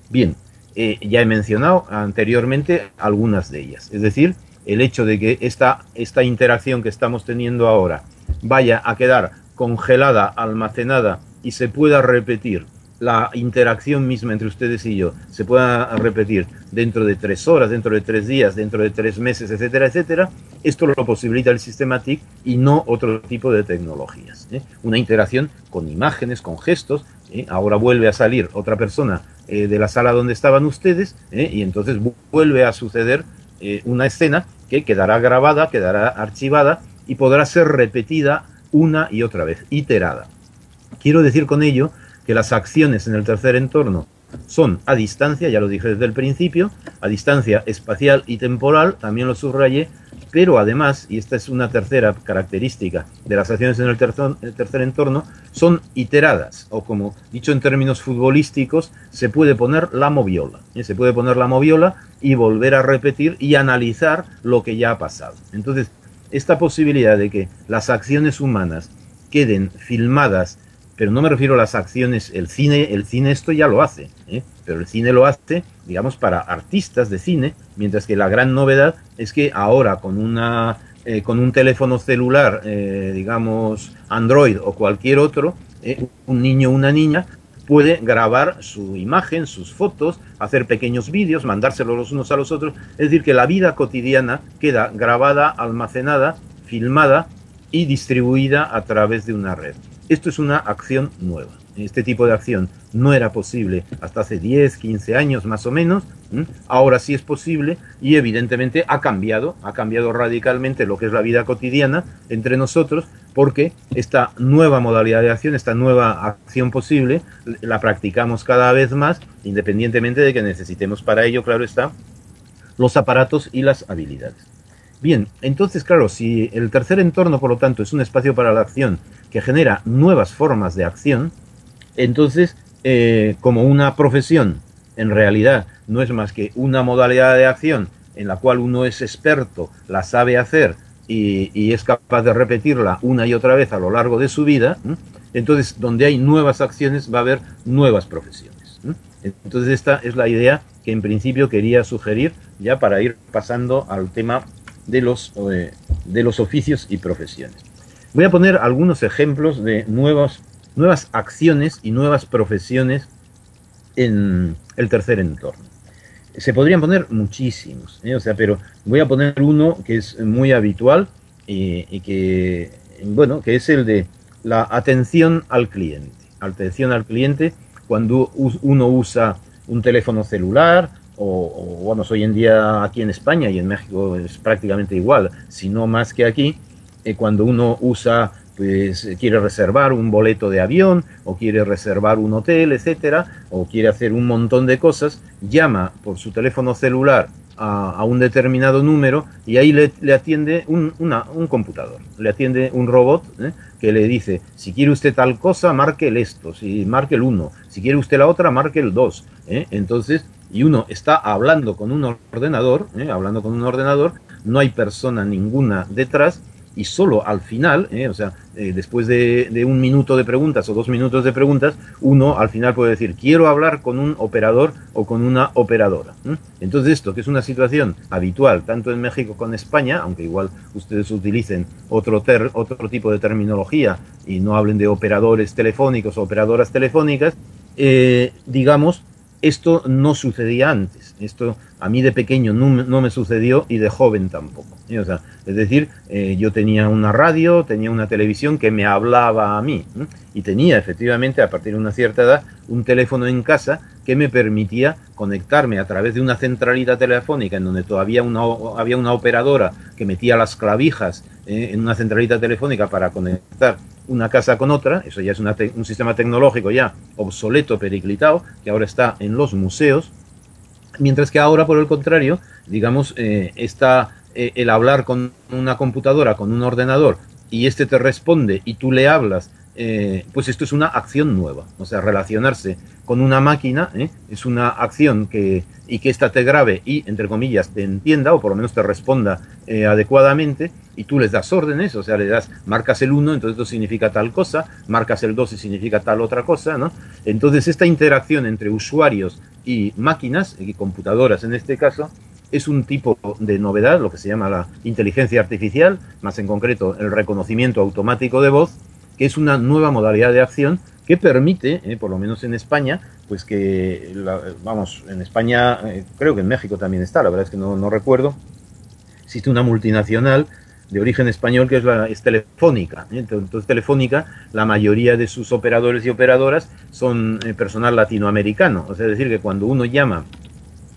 Bien, eh, ya he mencionado anteriormente algunas de ellas, es decir, el hecho de que esta, esta interacción que estamos teniendo ahora vaya a quedar congelada, almacenada y se pueda repetir la interacción misma entre ustedes y yo se pueda repetir dentro de tres horas, dentro de tres días, dentro de tres meses, etcétera, etcétera, esto lo posibilita el sistema TIC y no otro tipo de tecnologías. ¿eh? Una interacción con imágenes, con gestos. ¿eh? Ahora vuelve a salir otra persona eh, de la sala donde estaban ustedes y entonces vuelve a suceder una escena que quedará grabada, quedará archivada y podrá ser repetida una y otra vez, iterada. Quiero decir con ello que las acciones en el tercer entorno son a distancia, ya lo dije desde el principio, a distancia espacial y temporal, también lo subrayé, pero además, y esta es una tercera característica de las acciones en el tercer, entorno, son iteradas, o como dicho en términos futbolísticos, se puede poner la moviola. ¿eh? Se puede poner la moviola y volver a repetir y analizar lo que ya ha pasado. Entonces, esta posibilidad de que las acciones humanas queden filmadas pero no me refiero a las acciones, el cine, el cine esto ya lo hace, ¿eh? pero el cine lo hace, digamos, para artistas de cine, mientras que la gran novedad es que ahora con una eh, con un teléfono celular, eh, digamos, Android o cualquier otro, un niño o una niña puede grabar su imagen, sus fotos, hacer pequeños vídeos, mandárselos los unos a los otros. Es decir, que la vida cotidiana queda grabada, almacenada, filmada y distribuida a través de una red. Esto es una acción nueva. Este tipo de acción no era posible hasta hace 10, 15 años más o menos. Ahora sí es posible y evidentemente ha cambiado, ha cambiado radicalmente lo que es la vida cotidiana entre nosotros porque esta nueva modalidad de acción, esta nueva acción posible, la practicamos cada vez más independientemente de que necesitemos para ello, claro está, los aparatos y las habilidades. Bien, entonces, claro, si el tercer entorno, por lo tanto, es un espacio para la acción que genera nuevas formas de acción, entonces, eh, como una profesión en realidad no es más que una modalidad de acción en la cual uno es experto, la sabe hacer y, es capaz de repetirla una y otra vez a lo largo de su vida, entonces donde hay nuevas acciones va a haber nuevas profesiones. Entonces esta es la idea que en principio quería sugerir ya para ir pasando al tema de los, de los oficios y profesiones. Voy a poner algunos ejemplos de nuevas acciones y nuevas profesiones en el tercer entorno. Se podrían poner muchísimos, ¿eh? o sea, pero voy a poner uno que es muy habitual y, que, bueno, que es el de la atención al cliente. Atención al cliente cuando uno usa un teléfono celular o, bueno, hoy en día aquí en España y en México es prácticamente igual, si no más que aquí, eh, cuando uno usa, pues quiere reservar un boleto de avión o quiere reservar un hotel, etcétera, o quiere hacer un montón de cosas, llama por su teléfono celular a, un determinado número y ahí le, atiende un, un, computador, le atiende un robot ¿eh? que le dice, si quiere usted tal cosa, marque el esto, si marque el 1, si quiere usted la otra, marque el 2. ¿eh? Entonces, y uno está hablando con un ordenador, ¿eh? hablando con un ordenador, no hay persona ninguna detrás y solo al final, ¿eh? o sea, eh, después de, un minuto de preguntas o dos minutos de preguntas, uno al final puede decir, quiero hablar con un operador o con una operadora. Entonces esto, que es una situación habitual tanto en México como en España, aunque igual ustedes utilicen otro, otro tipo de terminología y no hablen de operadores telefónicos o operadoras telefónicas, digamos, esto no sucedía antes. Esto a mí de pequeño no, me sucedió y de joven tampoco. es decir, eh, yo tenía una radio, tenía una televisión que me hablaba a mí y tenía efectivamente a partir de una cierta edad un teléfono en casa que me permitía conectarme a través de una centralita telefónica en donde todavía había una operadora que metía las clavijas eh, en una centralita telefónica para conectar una casa con otra, eso ya es un sistema tecnológico ya obsoleto, periclitado, que ahora está en los museos, mientras que ahora, por el contrario, digamos, eh, está eh, el hablar con una computadora, con un ordenador, y este te responde y tú le hablas eh, pues esto es una acción nueva. O sea, relacionarse con una máquina ¿eh? es una acción que, y que ésta te grabe y, entre comillas, te entienda o por lo menos te responda eh, adecuadamente y tú les das órdenes, o sea, le das, marcas el 1, entonces esto significa tal cosa, marcas el 2 y significa tal otra cosa, ¿no? Entonces esta interacción entre usuarios y máquinas, y computadoras en este caso, es un tipo de novedad, lo que se llama la inteligencia artificial, más en concreto el reconocimiento automático de voz, que es una nueva modalidad de acción que permite, eh, por lo menos en España, pues que, vamos, en España, eh, creo que en México también está, la verdad es que no, recuerdo, existe una multinacional de origen español que es, la, Telefónica. ¿eh? Entonces, Telefónica, la mayoría de sus operadores y operadoras son personal latinoamericano. O sea, es decir, que cuando uno llama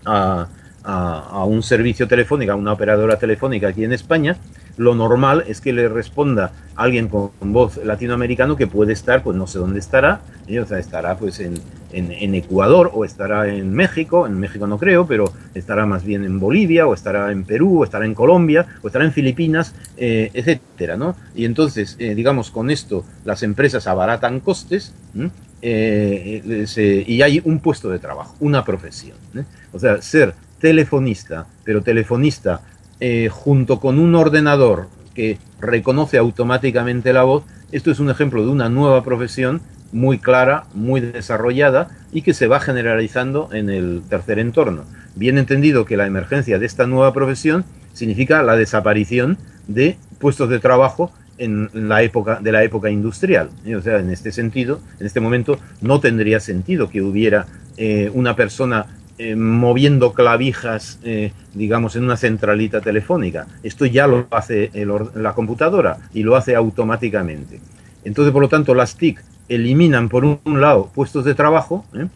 a, a, un servicio telefónico, a una operadora telefónica aquí en España, lo normal es que le responda alguien con, voz latinoamericano que puede estar, pues no sé dónde estará, ¿eh? o estará pues en, en, Ecuador o estará en México, en México no creo, pero estará más bien en Bolivia o estará en Perú o estará en Colombia o estará en Filipinas, eh, etcétera, ¿no? Y entonces, eh, digamos, con esto las empresas abaratan costes eh, y hay un puesto de trabajo, una profesión. O sea, ser telefonista, pero telefonista junto con un ordenador que reconoce automáticamente la voz, esto es un ejemplo de una nueva profesión muy clara, muy desarrollada y que se va generalizando en el tercer entorno. Bien entendido que la emergencia de esta nueva profesión significa la desaparición de puestos de trabajo en la época de la época industrial. O sea, en este sentido, en este momento no tendría sentido que hubiera eh, una persona eh, moviendo clavijas, eh, digamos, en una centralita telefónica. Esto ya lo hace la computadora y lo hace automáticamente. Entonces, por lo tanto, las TIC eliminan por un lado puestos de trabajo ¿eh?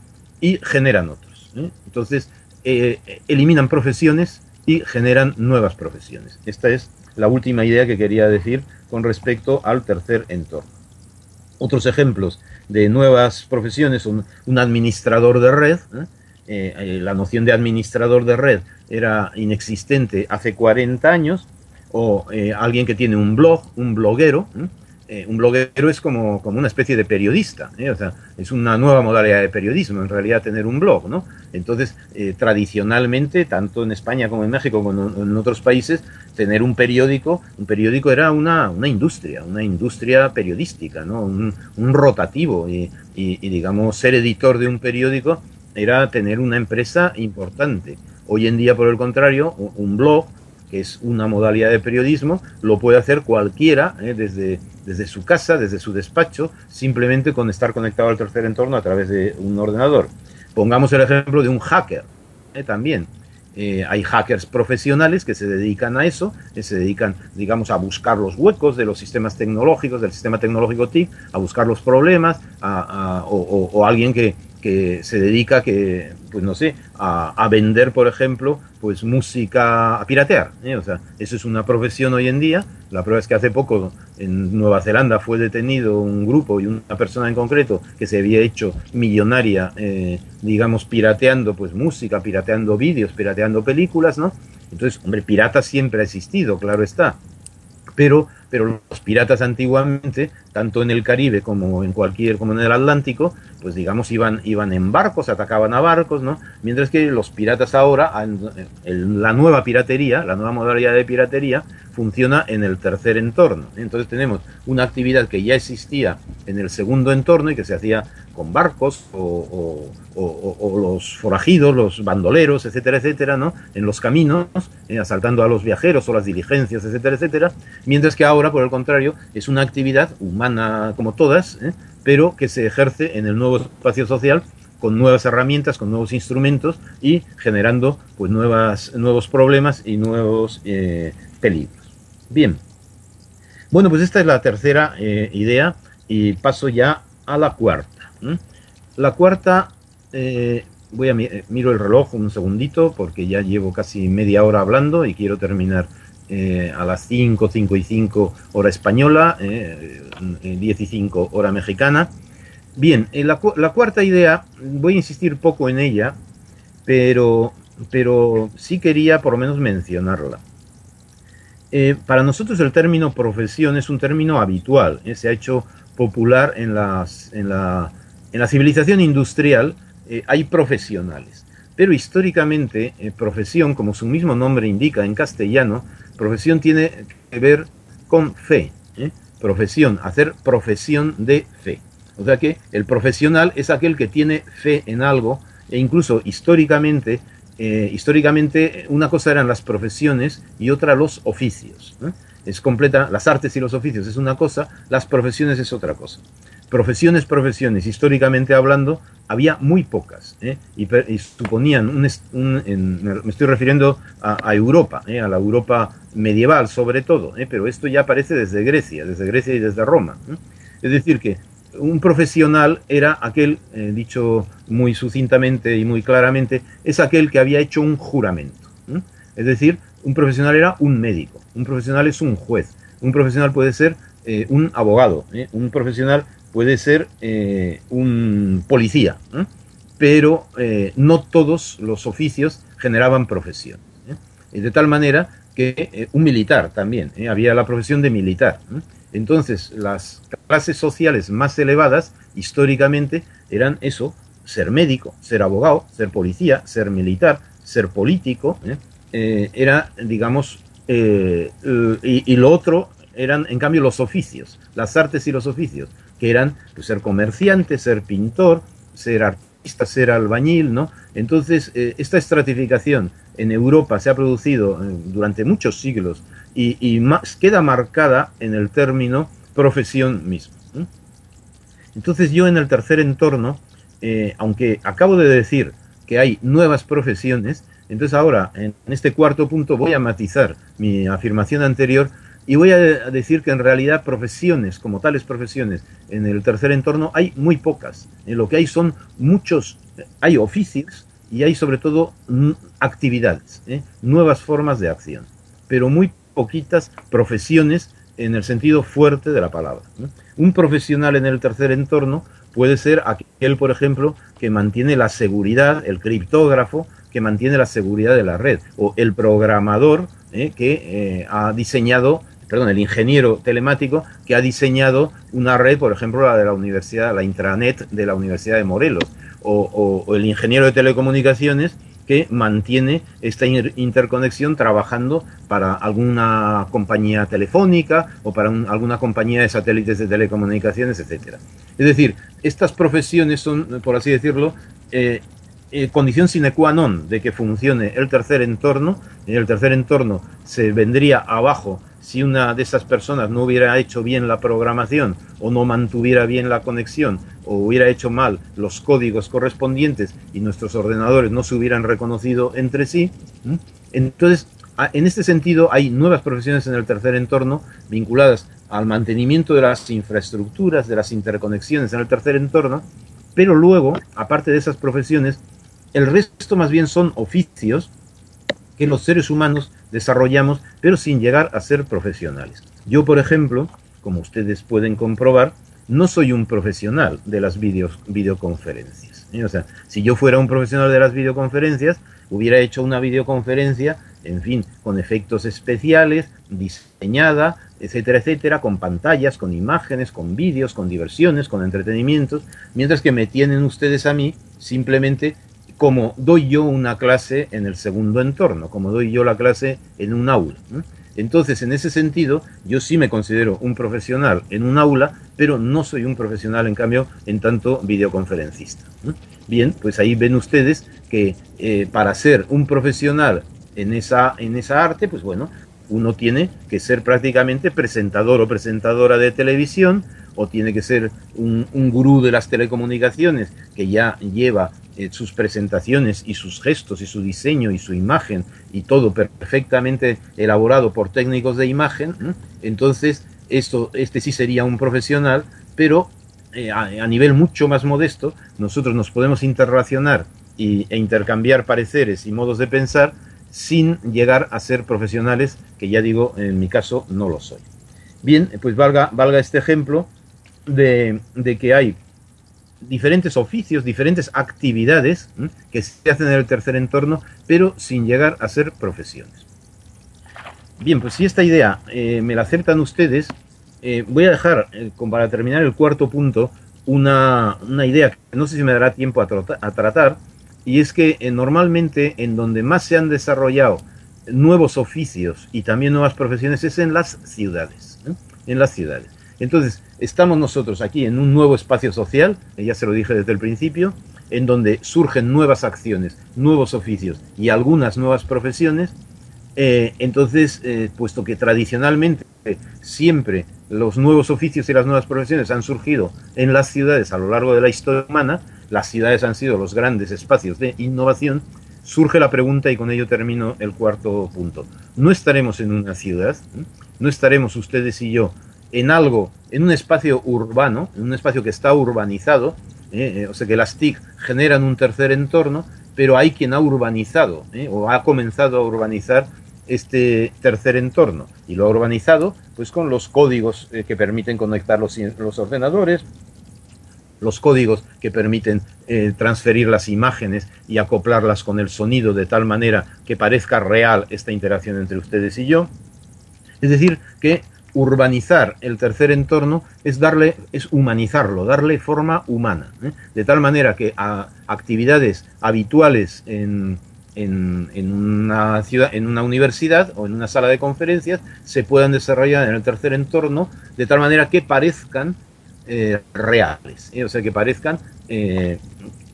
y generan otros. Entonces, eliminan profesiones y generan nuevas profesiones. Esta es la última idea que quería decir con respecto al tercer entorno. Otros ejemplos de nuevas profesiones son un administrador de red. La noción de administrador de red era inexistente hace 40 años, o alguien que tiene un blog, un bloguero, eh, un bloguero es como, como, una especie de periodista, ¿eh? o sea, es una nueva modalidad de periodismo, en realidad tener un blog, ¿no? Entonces, eh, tradicionalmente, tanto en España como en México como en otros países, tener un periódico, un periódico era una, una industria, una industria periodística, ¿no? Un, un rotativo y, y, y, digamos, ser editor de un periódico era tener una empresa importante. Hoy en día, por el contrario, un blog que es una modalidad de periodismo, lo puede hacer cualquiera ¿eh? desde, desde su casa, desde su despacho, simplemente con estar conectado al tercer entorno a través de un ordenador. Pongamos el ejemplo de un hacker ¿eh? también. Eh, hay hackers profesionales que se dedican a eso, que se dedican, digamos, a buscar los huecos de los sistemas tecnológicos, del sistema tecnológico TIC, a buscar los problemas, o, alguien que, que se dedica que, pues no sé, a, vender, por ejemplo, pues música, a piratear. ¿eh? O sea, eso es una profesión hoy en día. La prueba es que hace poco en Nueva Zelanda fue detenido un grupo y una persona en concreto que se había hecho millonaria, eh, digamos, pirateando pues música, pirateando vídeos, pirateando películas, ¿no? Entonces, hombre, pirata siempre ha existido, claro está pero, pero los piratas antiguamente, tanto en el Caribe como en cualquier, como en el Atlántico, pues digamos iban, iban en barcos, atacaban a barcos, ¿no? Mientras que los piratas ahora, la nueva piratería, la nueva modalidad de piratería, funciona en el tercer entorno. Entonces tenemos una actividad que ya existía en el segundo entorno y que se hacía con barcos o, los forajidos, los bandoleros, etcétera, etcétera, ¿no? En los caminos, eh, asaltando a los viajeros o las diligencias, etcétera, etcétera. Mientras que ahora, por el contrario, es una actividad humana como todas, ¿eh? pero que se ejerce en el nuevo espacio social con nuevas herramientas, con nuevos instrumentos y generando pues nuevas, nuevos problemas y nuevos eh, peligros. Bien. Bueno, pues esta es la tercera idea y paso ya a la cuarta. La cuarta, eh, voy a eh, miro el reloj un segundito porque ya llevo casi media hora hablando y quiero terminar eh, a las 5, 5 y 5 hora española, 10 y 5 hora mexicana. Bien, la, la, cuarta idea, voy a insistir poco en ella, pero, pero sí quería por lo menos mencionarla. para nosotros el término profesión es un término habitual, se ha hecho popular en, las, en la en la civilización industrial eh, hay profesionales, pero históricamente eh, profesión, como su mismo nombre indica en castellano, profesión tiene que ver con fe. ¿eh? Profesión, hacer profesión de fe. O sea que el profesional es aquel que tiene fe en algo e incluso históricamente, históricamente una cosa eran las profesiones y otra los oficios. Es completa, las artes y los oficios es una cosa, las profesiones es otra cosa profesiones, profesiones, históricamente hablando, había muy pocas, ¿eh? y, suponían, un, me estoy refiriendo a, Europa, ¿eh? a la Europa medieval sobre todo, ¿eh? pero esto ya aparece desde Grecia, desde Grecia y desde Roma. Es decir, que un profesional era aquel, dicho muy sucintamente y muy claramente, es aquel que había hecho un juramento. Es decir, Un profesional era un médico, un profesional es un juez, un profesional puede ser eh, un abogado, ¿eh? un profesional puede ser eh, un policía, pero no todos los oficios generaban profesión. De tal manera que un militar también, había la profesión de militar. Entonces, las clases sociales más elevadas, históricamente, eran eso, ser médico, ser abogado, ser policía, ser militar, ser político, era, digamos, y, lo otro eran, en cambio, los oficios, las artes y los oficios, que eran pues, ser comerciante, ser pintor, ser artista, ser albañil, ¿no? Entonces, eh, esta estratificación en Europa se ha producido eh, durante muchos siglos y, más, queda marcada en el término profesión mismo. Entonces, yo en el tercer entorno, eh, aunque acabo de decir que hay nuevas profesiones, entonces ahora, en este cuarto punto, voy a matizar mi afirmación anterior y voy a decir que en realidad profesiones, como tales profesiones, en el tercer entorno hay muy pocas. En lo que hay son muchos, hay oficios y hay sobre todo actividades, ¿eh? nuevas formas de acción, pero muy poquitas profesiones en el sentido fuerte de la palabra. Un profesional en el tercer entorno puede ser aquel, por ejemplo, que mantiene la seguridad, el criptógrafo, que mantiene la seguridad de la red, o el programador ¿eh? que eh, ha diseñado perdón, el ingeniero telemático que ha diseñado una red, por ejemplo, la de la universidad, la intranet de la Universidad de Morelos, o, el ingeniero de telecomunicaciones que mantiene esta interconexión trabajando para alguna compañía telefónica o para alguna compañía de satélites de telecomunicaciones, etcétera. Es decir, estas profesiones son, por así decirlo, eh, eh, condición sine qua non de que funcione el tercer entorno. En el tercer entorno se vendría abajo si una de esas personas no hubiera hecho bien la programación o no mantuviera bien la conexión o hubiera hecho mal los códigos correspondientes y nuestros ordenadores no se hubieran reconocido entre sí. Entonces, en este sentido, hay nuevas profesiones en el tercer entorno vinculadas al mantenimiento de las infraestructuras, de las interconexiones en el tercer entorno, pero luego, aparte de esas profesiones, el resto más bien son oficios que los seres humanos desarrollamos, pero sin llegar a ser profesionales. Yo, por ejemplo, como ustedes pueden comprobar, no soy un profesional de las videoconferencias. ¿eh? O sea, si yo fuera un profesional de las videoconferencias, hubiera hecho una videoconferencia, en fin, con efectos especiales, diseñada, etcétera, etcétera, con pantallas, con imágenes, con vídeos, con diversiones, con entretenimientos, mientras que me tienen ustedes a mí simplemente como doy yo una clase en el segundo entorno, como doy yo la clase en un aula. Entonces, en ese sentido, yo sí me considero un profesional en un aula, pero no soy un profesional, en cambio, en tanto videoconferencista. Bien, pues ahí ven ustedes que eh, para ser un profesional en esa, en esa arte, pues bueno, uno tiene que ser prácticamente presentador o presentadora de televisión, o tiene que ser un, un gurú de las telecomunicaciones que ya lleva eh, sus presentaciones y sus gestos y su diseño y su imagen y todo perfectamente elaborado por técnicos de imagen, entonces esto, este sí sería un profesional, pero eh, a, nivel mucho más modesto, nosotros nos podemos interrelacionar y, e intercambiar pareceres y modos de pensar sin llegar a ser profesionales, que ya digo, en mi caso no lo soy. Bien, pues valga, valga este ejemplo de, que hay diferentes oficios, diferentes actividades que se hacen en el tercer entorno, pero sin llegar a ser profesiones. Bien, pues si esta idea eh, me la aceptan ustedes, eh, voy a dejar, eh, para terminar el cuarto punto, una, idea que no sé si me dará tiempo a, a tratar, y es que normalmente en donde más se han desarrollado nuevos oficios y también nuevas profesiones es en las ciudades. En las ciudades. Entonces, estamos nosotros aquí en un nuevo espacio social, ya se lo dije desde el principio, en donde surgen nuevas acciones, nuevos oficios y algunas nuevas profesiones. Eh, entonces, eh, puesto que tradicionalmente siempre los nuevos oficios y las nuevas profesiones han surgido en las ciudades a lo largo de la historia humana, las ciudades han sido los grandes espacios de innovación, surge la pregunta y con ello termino el cuarto punto. ¿No estaremos en una ciudad? ¿No estaremos ustedes y yo en algo, en un espacio urbano, en un espacio que está urbanizado, eh, eh, o sea que las TIC generan un tercer entorno, pero hay quien ha urbanizado eh, o ha comenzado a urbanizar este tercer entorno y lo ha urbanizado pues con los códigos eh, que permiten conectar los, los, ordenadores, los códigos que permiten transferir las imágenes y acoplarlas con el sonido de tal manera que parezca real esta interacción entre ustedes y yo. Es decir, que urbanizar el tercer entorno es darle, es humanizarlo, darle forma humana, ¿eh? de tal manera que a actividades habituales en, en, una ciudad, en una universidad o en una sala de conferencias se puedan desarrollar en el tercer entorno de tal manera que parezcan eh, reales, ¿eh? o sea, que parezcan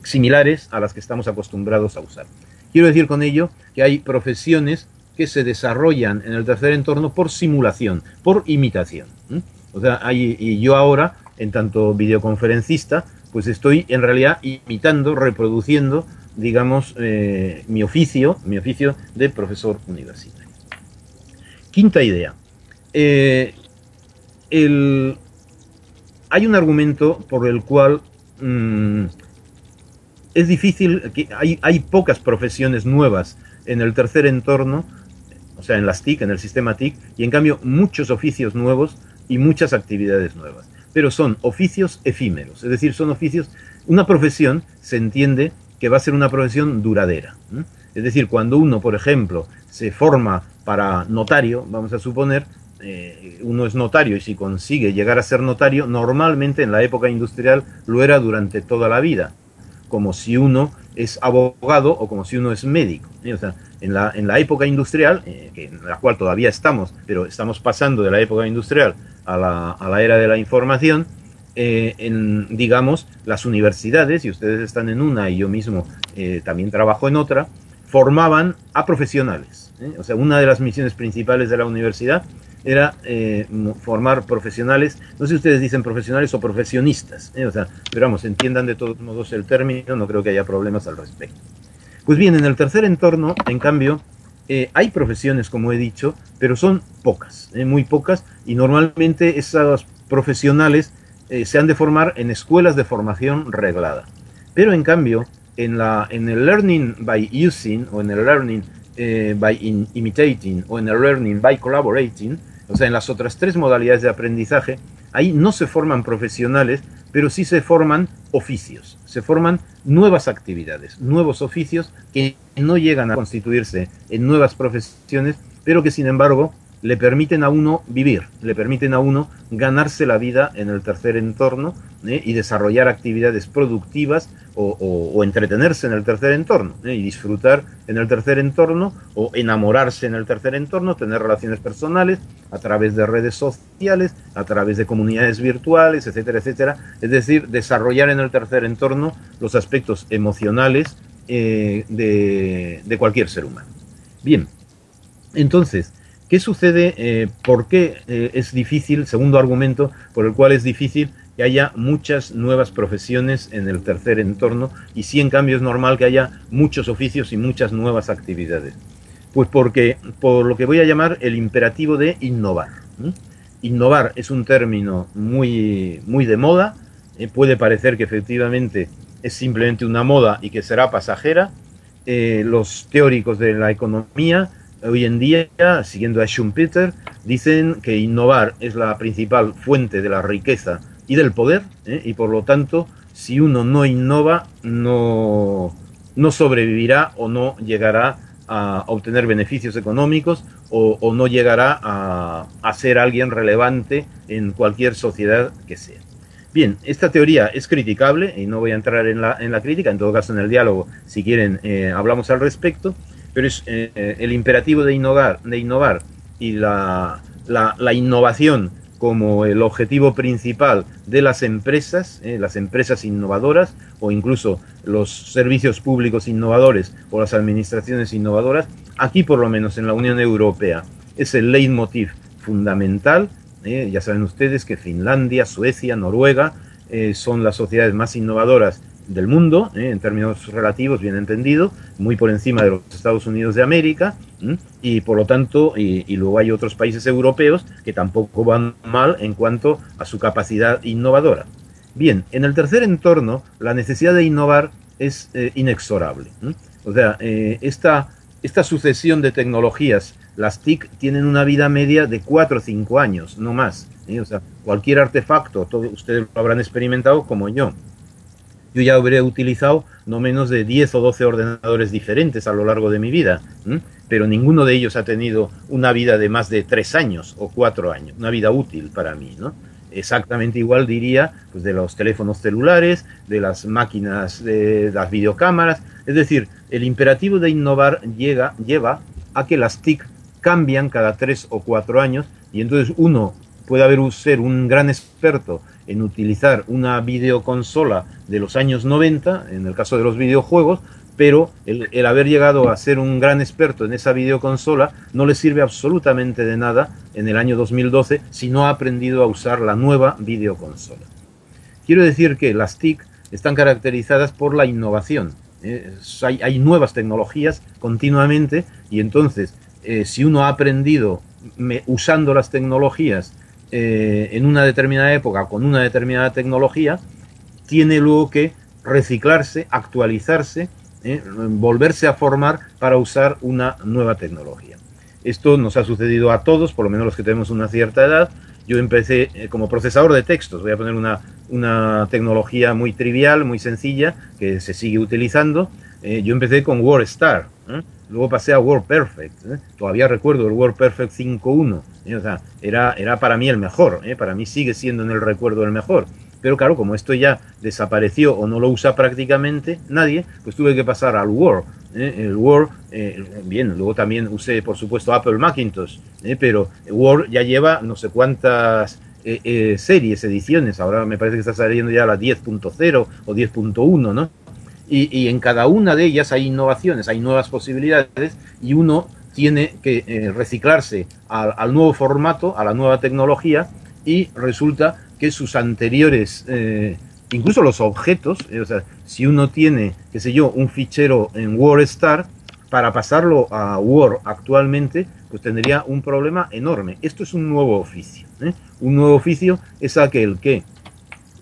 similares a las que estamos acostumbrados a usar. Quiero decir con ello que hay profesiones que se desarrollan en el tercer entorno por simulación, por imitación. O sea, hay, y yo ahora, en tanto videoconferencista, pues estoy en realidad imitando, reproduciendo, digamos, eh, mi oficio, mi oficio de profesor universitario. Quinta idea. Eh, hay un argumento por el cual mm, es difícil, que hay, hay pocas profesiones nuevas en el tercer entorno o sea, en las TIC, en el sistema TIC, y en cambio muchos oficios nuevos y muchas actividades nuevas. Pero son oficios efímeros, es decir, son oficios, una profesión se entiende que va a ser una profesión duradera. Es decir, cuando uno, por ejemplo, se forma para notario, vamos a suponer, eh, uno es notario y si consigue llegar a ser notario, normalmente en la época industrial lo era durante toda la vida, como si uno es abogado o como si uno es médico. O sea, en la, en la época industrial, eh, en la cual todavía estamos, pero estamos pasando de la época industrial a la, a la era de la información, eh, en, digamos, las universidades, y ustedes están en una y yo mismo eh, también trabajo en otra, formaban a profesionales. O sea, una de las misiones principales de la universidad era formar profesionales, no sé si ustedes dicen profesionales o profesionistas, sea, pero vamos, entiendan de todos modos el término, no creo que haya problemas al respecto. Pues bien, en el tercer entorno, en cambio, eh, hay profesiones, como he dicho, pero son pocas, eh, muy pocas, y normalmente esas profesionales eh, se han de formar en escuelas de formación reglada. Pero en cambio, en, la, en el learning by using, o en el learning by imitating, o en el learning by collaborating, o sea, en las otras tres modalidades de aprendizaje, ahí no se forman profesionales, pero sí se forman oficios, se forman nuevas actividades, nuevos oficios que no llegan a constituirse en nuevas profesiones, pero que sin embargo le permiten a uno vivir, le permiten a uno ganarse la vida en el tercer entorno ¿eh? y desarrollar actividades productivas o, entretenerse en el tercer entorno ¿eh? y disfrutar en el tercer entorno o enamorarse en el tercer entorno, tener relaciones personales a través de redes sociales, a través de comunidades virtuales, etcétera, etcétera. Es decir, desarrollar en el tercer entorno los aspectos emocionales eh, de, de cualquier ser humano. Bien, entonces, ¿Qué sucede? Eh, ¿Por qué eh, es difícil? Segundo argumento por el cual es difícil que haya muchas nuevas profesiones en el tercer entorno y sí en cambio es normal que haya muchos oficios y muchas nuevas actividades. Pues porque, por lo que voy a llamar el imperativo de innovar. Innovar es un término muy, muy de moda, eh, puede parecer que efectivamente es simplemente una moda y que será pasajera. los teóricos de la economía hoy en día, siguiendo a Schumpeter, dicen que innovar es la principal fuente de la riqueza y del poder, ¿eh? y por lo tanto, si uno no innova, no, no sobrevivirá o no llegará a obtener beneficios económicos o, no llegará a, a, ser alguien relevante en cualquier sociedad que sea. Bien, esta teoría es criticable y no voy a entrar en la, en la crítica, en todo caso en el diálogo, si quieren, eh, hablamos al respecto, pero es eh, eh, el imperativo de innovar, de innovar y la, la, innovación como el objetivo principal de las empresas, eh, las empresas innovadoras o incluso los servicios públicos innovadores o las administraciones innovadoras, aquí por lo menos en la Unión Europea es el leitmotiv fundamental. ya saben ustedes que Finlandia, Suecia, Noruega son las sociedades más innovadoras del mundo, ¿eh? en términos relativos, bien entendido, muy por encima de los Estados Unidos de América, y por lo tanto, y, luego hay otros países europeos que tampoco van mal en cuanto a su capacidad innovadora. Bien, en el tercer entorno, la necesidad de innovar es eh, inexorable. O sea, eh, esta, esta sucesión de tecnologías las TIC tienen una vida media de 4 o 5 años, no más. ¿eh? O sea, cualquier artefacto, todo, ustedes lo habrán experimentado como yo. Yo ya habré utilizado no menos de 10 o 12 ordenadores diferentes a lo largo de mi vida, pero ninguno de ellos ha tenido una vida de más de 3 años o 4 años, una vida útil para mí, ¿no? exactamente igual diría pues de los teléfonos celulares, de las máquinas, de las videocámaras. Es decir, el imperativo de innovar llega, lleva a que las TIC cambian cada tres o cuatro años y entonces uno puede haber ser un gran experto en utilizar una videoconsola de los años 90, en el caso de los videojuegos, pero el, haber llegado a ser un gran experto en esa videoconsola no le sirve absolutamente de nada en el año 2012 si no ha aprendido a usar la nueva videoconsola. Quiero decir que las TIC están caracterizadas por la innovación. ¿eh? hay, nuevas tecnologías continuamente y entonces eh, si uno ha aprendido usando las tecnologías eh, en una determinada época con una determinada tecnología, tiene luego que reciclarse, actualizarse ¿eh? volverse a formar para usar una nueva tecnología. Esto nos ha sucedido a todos, por lo menos los que tenemos una cierta edad. Yo empecé eh, como procesador de textos, voy a poner una, una tecnología muy trivial, muy sencilla, que se sigue utilizando. Eh, yo empecé con WordStar, luego pasé a WordPerfect, todavía recuerdo el WordPerfect 5.1, o sea, era, era para mí el mejor, para mí sigue siendo en el recuerdo el mejor. Pero claro, como esto ya desapareció o no lo usa prácticamente nadie, pues tuve que pasar al Word. ¿eh? El Word, eh, bien, luego también usé, por supuesto, Apple Macintosh, ¿eh? pero Word ya lleva no sé cuántas series, ediciones. Ahora me parece que está saliendo ya la 10.0 o 10.1, ¿no? Y, en cada una de ellas hay innovaciones, hay nuevas posibilidades y uno tiene que reciclarse al nuevo formato, a la nueva tecnología y resulta que sus anteriores, eh, incluso los objetos, eh, o sea, si uno tiene, qué sé yo, un fichero en WordStar, para pasarlo a Word actualmente, pues tendría un problema enorme. Esto es un nuevo oficio. ¿eh? Un nuevo oficio es aquel que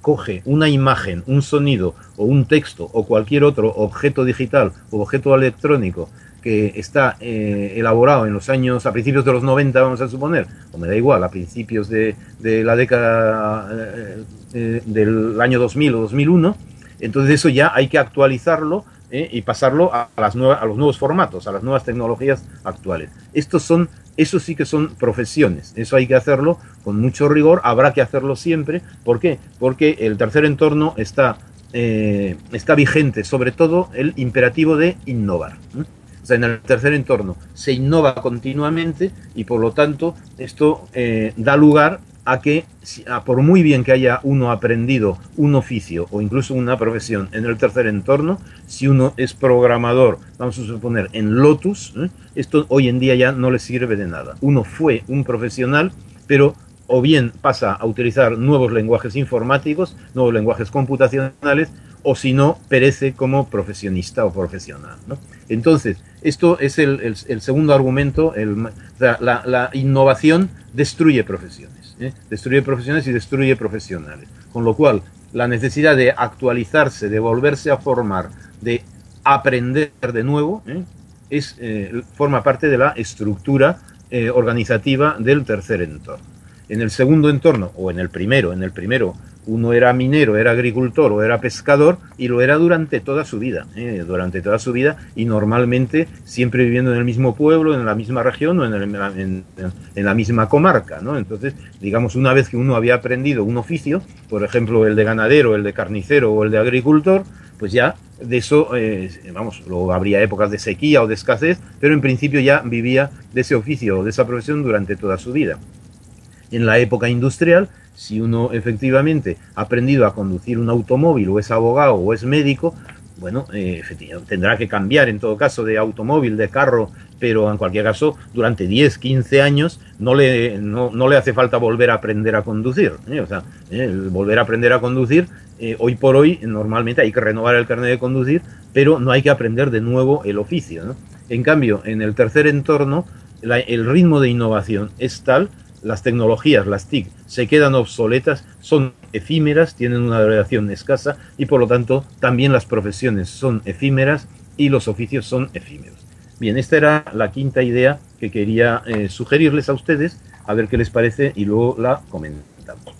coge una imagen, un sonido o un texto o cualquier otro objeto digital o objeto electrónico que está eh, elaborado en los años, a principios de los 90, vamos a suponer, o me da igual, a principios de, la década eh, eh, del año 2000 o 2001, entonces eso ya hay que actualizarlo y pasarlo a, las nuevas, a los nuevos formatos, a las nuevas tecnologías actuales. Estos son, eso sí que son profesiones, eso hay que hacerlo con mucho rigor, habrá que hacerlo siempre. ¿Por qué? Porque el tercer entorno está, está vigente, sobre todo el imperativo de innovar en el tercer entorno se innova continuamente y por lo tanto esto eh, da lugar a que, por muy bien que haya uno aprendido un oficio o incluso una profesión en el tercer entorno, si uno es programador, vamos a suponer en Lotus, ¿eh? esto hoy en día ya no le sirve de nada. Uno fue un profesional, pero o bien pasa a utilizar nuevos lenguajes informáticos, nuevos lenguajes computacionales, o si no, perece como profesionista o profesional. Entonces, esto es el, segundo argumento, la, innovación destruye profesiones, ¿eh? destruye profesiones y destruye profesionales, con lo cual la necesidad de actualizarse, de volverse a formar, de aprender de nuevo, ¿eh? es, eh, forma parte de la estructura organizativa del tercer entorno. En el segundo entorno, o en el primero, en el primero uno era minero, era agricultor o era pescador y lo era durante toda su vida, ¿eh? durante toda su vida y normalmente siempre viviendo en el mismo pueblo, en la misma región o en, la misma comarca. ¿no? Entonces, digamos, una vez que uno había aprendido un oficio, por ejemplo, el de ganadero, el de carnicero o el de agricultor, pues ya de eso, eh, vamos, luego habría épocas de sequía o de escasez, pero en principio ya vivía de ese oficio o de esa profesión durante toda su vida. En la época industrial, si uno efectivamente ha aprendido a conducir un automóvil o es abogado o es médico, bueno, eh, tendrá que cambiar en todo caso de automóvil, de carro, pero en cualquier caso, durante 10, 15 años no le, no, le hace falta volver a aprender a conducir. ¿eh? O sea, ¿eh? volver a aprender a conducir, hoy por hoy normalmente hay que renovar el carnet de conducir, pero no hay que aprender de nuevo el oficio. En cambio, en el tercer entorno, el ritmo de innovación es tal las tecnologías, las TIC, se quedan obsoletas, son efímeras, tienen una duración escasa y por lo tanto también las profesiones son efímeras y los oficios son efímeros. Bien, esta era la quinta idea que quería sugerirles a ustedes, a ver qué les parece y luego la comentamos.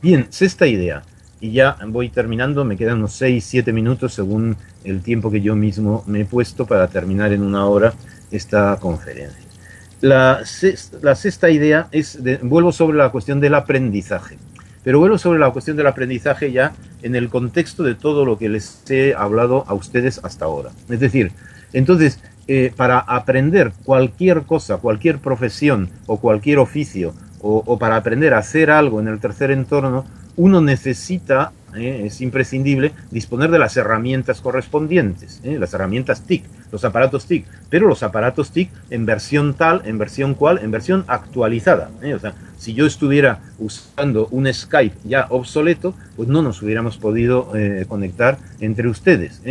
Bien, sexta idea, y ya voy terminando, me quedan unos 6-7 minutos según el tiempo que yo mismo me he puesto para terminar en una hora esta conferencia. La sexta, idea es, vuelvo sobre la cuestión del aprendizaje, pero vuelvo sobre la cuestión del aprendizaje ya en el contexto de todo lo que les he hablado a ustedes hasta ahora. Es decir, entonces, eh, para aprender cualquier cosa, cualquier profesión o cualquier oficio, o para aprender a hacer algo en el tercer entorno, uno necesita, eh, es imprescindible, disponer de las herramientas correspondientes, eh, las herramientas TIC, los aparatos TIC, pero los aparatos TIC en versión tal, en versión cual, en versión actualizada. Eh, o sea, si yo estuviera usando un Skype ya obsoleto, pues no nos hubiéramos podido conectar entre ustedes.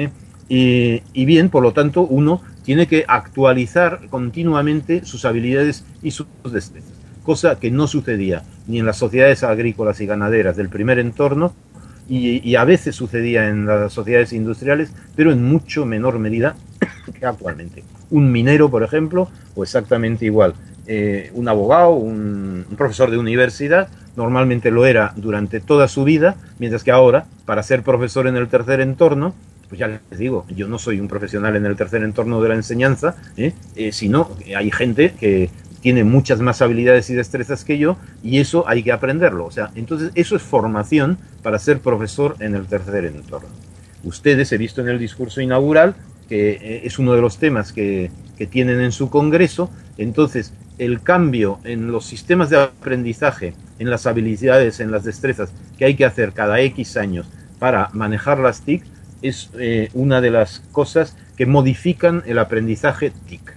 Y, y bien, por lo tanto, uno tiene que actualizar continuamente sus habilidades y sus destrezas cosa que no sucedía ni en las sociedades agrícolas y ganaderas del primer entorno, y, a veces sucedía en las sociedades industriales, pero en mucho menor medida que actualmente. Un minero, por ejemplo, o exactamente igual. Eh, un abogado, un, profesor de universidad, normalmente lo era durante toda su vida, mientras que ahora, para ser profesor en el tercer entorno, pues ya les digo, yo no soy un profesional en el tercer entorno de la enseñanza, ¿eh? Eh, sino hay gente que tiene muchas más habilidades y destrezas que yo y eso hay que aprenderlo. O sea, entonces eso es formación para ser profesor en el tercer entorno. Ustedes, he visto en el discurso inaugural, que eh, es uno de los temas que, que tienen en su congreso, entonces el cambio en los sistemas de aprendizaje, en las habilidades, en las destrezas que hay que hacer cada X años para manejar las TIC, es eh, una de las cosas que modifican el aprendizaje TIC.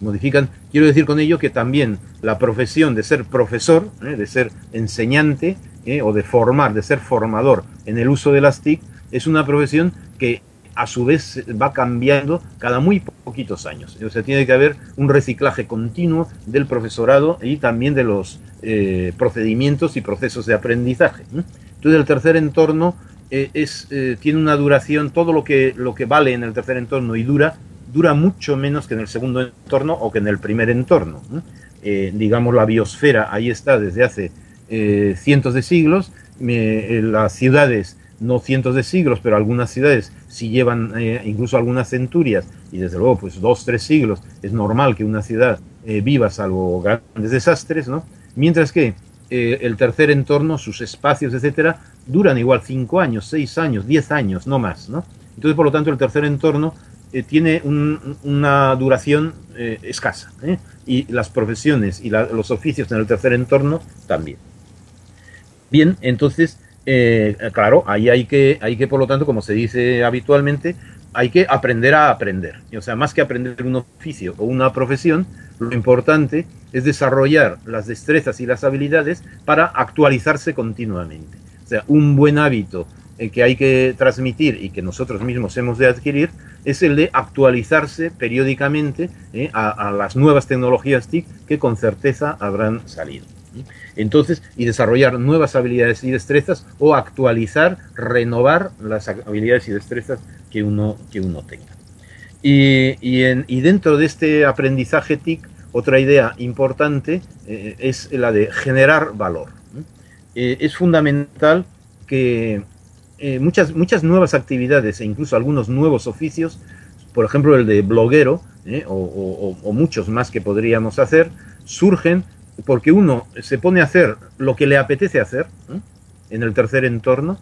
Modifican, quiero decir con ello que también la profesión de ser profesor, ¿eh? de ser enseñante ¿eh? o de formar, de ser formador en el uso de las TIC, es una profesión que a su vez va cambiando cada muy poquitos años. O sea, tiene que haber un reciclaje continuo del profesorado y también de los procedimientos y procesos de aprendizaje. Entonces, el tercer entorno eh, es, eh, tiene una duración, todo lo que, lo que vale en el tercer entorno y dura, dura mucho menos que en el segundo entorno o que en el primer entorno. Eh, digamos, la biosfera ahí está desde hace cientos de siglos, las ciudades no cientos de siglos, pero algunas ciudades si llevan incluso algunas centurias y desde luego pues dos, tres siglos, es normal que una ciudad viva salvo grandes desastres, ¿no? Mientras que el tercer entorno, sus espacios, etcétera, duran igual 5 años, 6 años, 10 años, no más, ¿no? Entonces, por lo tanto, el tercer entorno eh, tiene una duración eh, escasa, ¿eh? y las profesiones y los oficios en el tercer entorno también. Bien, entonces, claro, ahí hay que, hay que, por lo tanto, como se dice habitualmente, hay que aprender a aprender. O sea, más que aprender un oficio o una profesión, lo importante es desarrollar las destrezas y las habilidades para actualizarse continuamente sea, un buen hábito eh, que hay que transmitir y que nosotros mismos hemos de adquirir es el de actualizarse periódicamente eh, a, las nuevas tecnologías TIC que con certeza habrán salido. Entonces, y desarrollar nuevas habilidades y destrezas o actualizar, renovar las habilidades y destrezas que uno, que uno tenga. Y, dentro de este aprendizaje TIC, otra idea importante eh, es la de generar valor. Eh, es fundamental que eh, muchas, muchas nuevas actividades e incluso algunos nuevos oficios, por ejemplo el de bloguero, eh, o, muchos más que podríamos hacer, surgen porque uno se pone a hacer lo que le apetece hacer en el tercer entorno.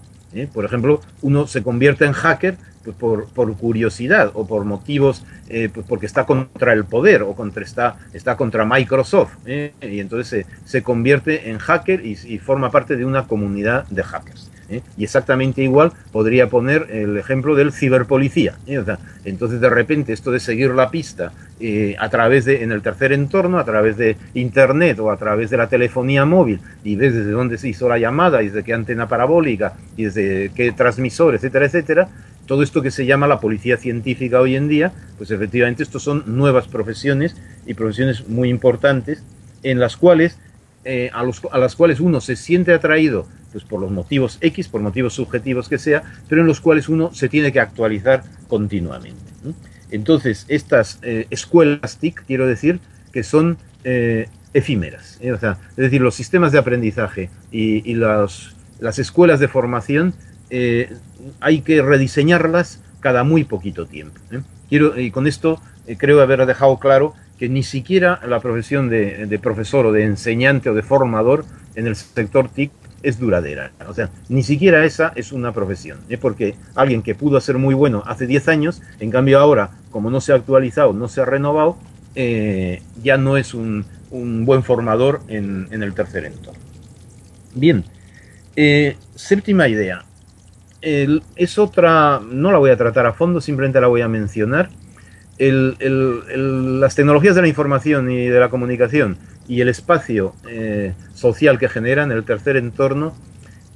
Por ejemplo, uno se convierte en hacker por, por, curiosidad o por motivos, eh, pues porque está contra el poder o contra, está, está contra Microsoft. ¿eh? Y entonces se, se, convierte en hacker y, forma parte de una comunidad de hackers. ¿eh? Y exactamente igual podría poner el ejemplo del ciberpolicía. O sea, entonces de repente esto de seguir la pista a través de, en el tercer entorno, a través de internet o a través de la telefonía móvil y ves desde dónde se hizo la llamada y desde qué antena parabólica y desde qué transmisor, etcétera, etcétera, todo esto que se llama la policía científica hoy en día, pues efectivamente estos son nuevas profesiones y profesiones muy importantes en las cuales, eh, a, los, a, las cuales uno se siente atraído pues por los motivos X, por motivos subjetivos que sea, pero en los cuales uno se tiene que actualizar continuamente. Entonces, estas eh, escuelas TIC, quiero decir, que son efímeras. es decir, los sistemas de aprendizaje y, las escuelas de formación hay que rediseñarlas cada muy poquito tiempo. Quiero, y con esto creo haber dejado claro que ni siquiera la profesión de, profesor o de enseñante o de formador en el sector TIC es duradera. O sea, ni siquiera esa es una profesión. ¿eh? Porque alguien que pudo ser muy bueno hace 10 años, en cambio ahora, como no se ha actualizado, no se ha renovado, eh, ya no es un, buen formador en, el tercer entorno. Bien, eh, séptima idea. Es otra, no la voy a tratar a fondo, simplemente la voy a mencionar las tecnologías de la información y de la comunicación y el espacio eh, social que generan, el tercer entorno,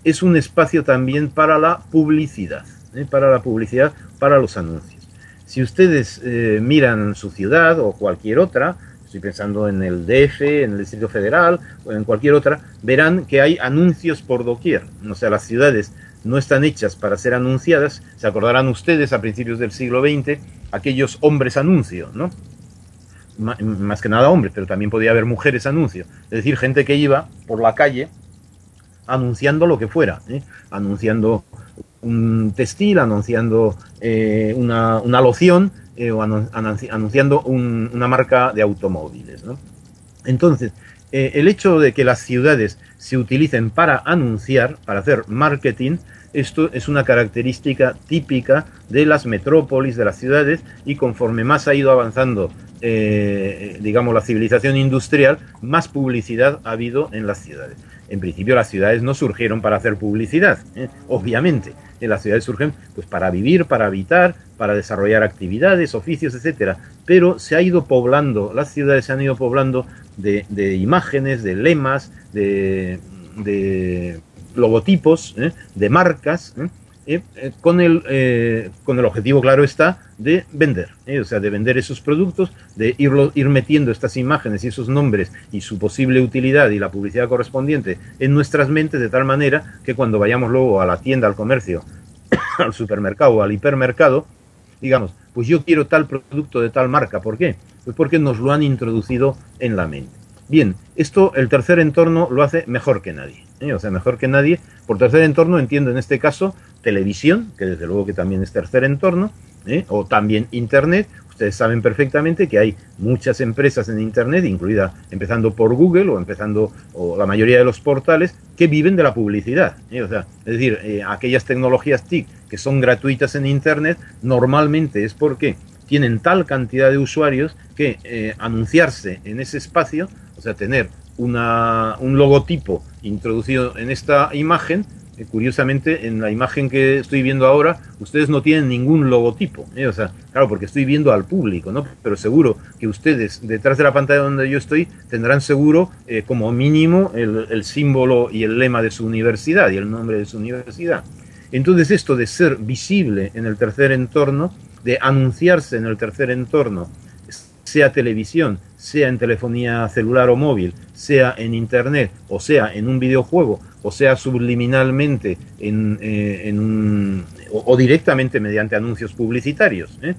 es un espacio también para la publicidad, ¿eh? para la publicidad, para los anuncios. Si ustedes eh, miran su ciudad o cualquier otra, estoy pensando en el DF, en el Distrito Federal o en cualquier otra, verán que hay anuncios por doquier. O sea, las ciudades no están hechas para ser anunciadas. Se acordarán ustedes a principios del siglo XX aquellos hombres anuncios, ¿no? más que nada hombres, pero también podía haber mujeres anuncios. Es decir, gente que iba por la calle anunciando lo que fuera, ¿eh? anunciando un textil, anunciando eh, una, loción eh, o anunciando una marca de automóviles. Entonces, el hecho de que las ciudades se utilicen para anunciar, para hacer marketing, esto es una característica típica de las metrópolis, de las ciudades, y conforme más ha ido avanzando, eh, digamos, la civilización industrial, más publicidad ha habido en las ciudades. En principio las ciudades no surgieron para hacer publicidad, ¿eh? obviamente. En las ciudades surgen pues, para vivir, para habitar, para desarrollar actividades, oficios, etcétera. Pero se ha ido poblando, las ciudades se han ido poblando de, imágenes, de lemas, de logotipos ¿eh? de marcas, ¿eh? Eh, con, el, con el objetivo, claro está, de vender, o sea, de vender esos productos, de ir metiendo estas imágenes y esos nombres y su posible utilidad y la publicidad correspondiente en nuestras mentes de tal manera que cuando vayamos luego a la tienda, al comercio, al supermercado o al hipermercado, digamos, pues yo quiero tal producto de tal marca. ¿Por qué? Pues porque nos lo han introducido en la mente. Bien, esto el tercer entorno lo hace mejor que nadie. ¿Eh? O sea, mejor que nadie. Por tercer entorno entiendo en este caso televisión, que desde luego que también es tercer entorno, ¿eh? o también Internet. Ustedes saben perfectamente que hay muchas empresas en Internet, incluida empezando por Google o empezando o la mayoría de los portales, que viven de la publicidad. ¿eh? O sea, es decir, aquellas tecnologías TIC que son gratuitas en Internet, normalmente es porque tienen tal cantidad de usuarios que anunciarse en ese espacio o sea, tener una, un logotipo introducido en esta imagen, eh, curiosamente, en la imagen que estoy viendo ahora, ustedes no tienen ningún logotipo. ¿eh? O sea, claro, porque estoy viendo al público, ¿no? Pero seguro que ustedes, detrás de la pantalla donde yo estoy, tendrán seguro, eh, como mínimo, el, el símbolo y el lema de su universidad y el nombre de su universidad. Entonces, esto de ser visible en el tercer entorno, de anunciarse en el tercer entorno, sea televisión, sea en telefonía celular o móvil, sea en internet, o sea en un videojuego, o sea subliminalmente en, eh, un, o, directamente mediante anuncios publicitarios. ¿eh?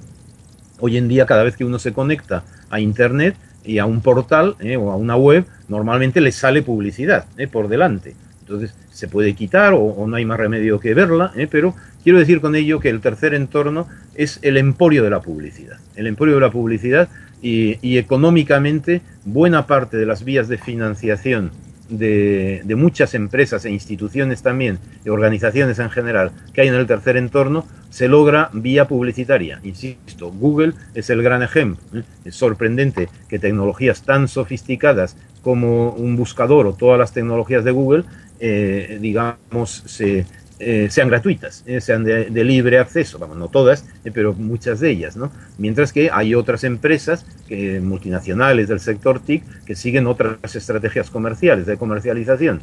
Hoy en día cada vez que uno se conecta a internet y a un portal ¿eh? o a una web, normalmente le sale publicidad por delante. Entonces se puede quitar o, no hay más remedio que verla, pero quiero decir con ello que el tercer entorno es el emporio de la publicidad. El emporio de la publicidad y, económicamente buena parte de las vías de financiación de, muchas empresas e instituciones también, y organizaciones en general, que hay en el tercer entorno, se logra vía publicitaria. Insisto, Google es el gran ejemplo. ¿eh? Es sorprendente que tecnologías tan sofisticadas como un buscador o todas las tecnologías de Google, eh, digamos, se, eh, sean gratuitas, eh, sean de, libre acceso, vamos, no todas, eh, pero muchas de ellas, ¿no? Mientras que hay otras empresas que, multinacionales del sector TIC que siguen otras estrategias comerciales, de comercialización.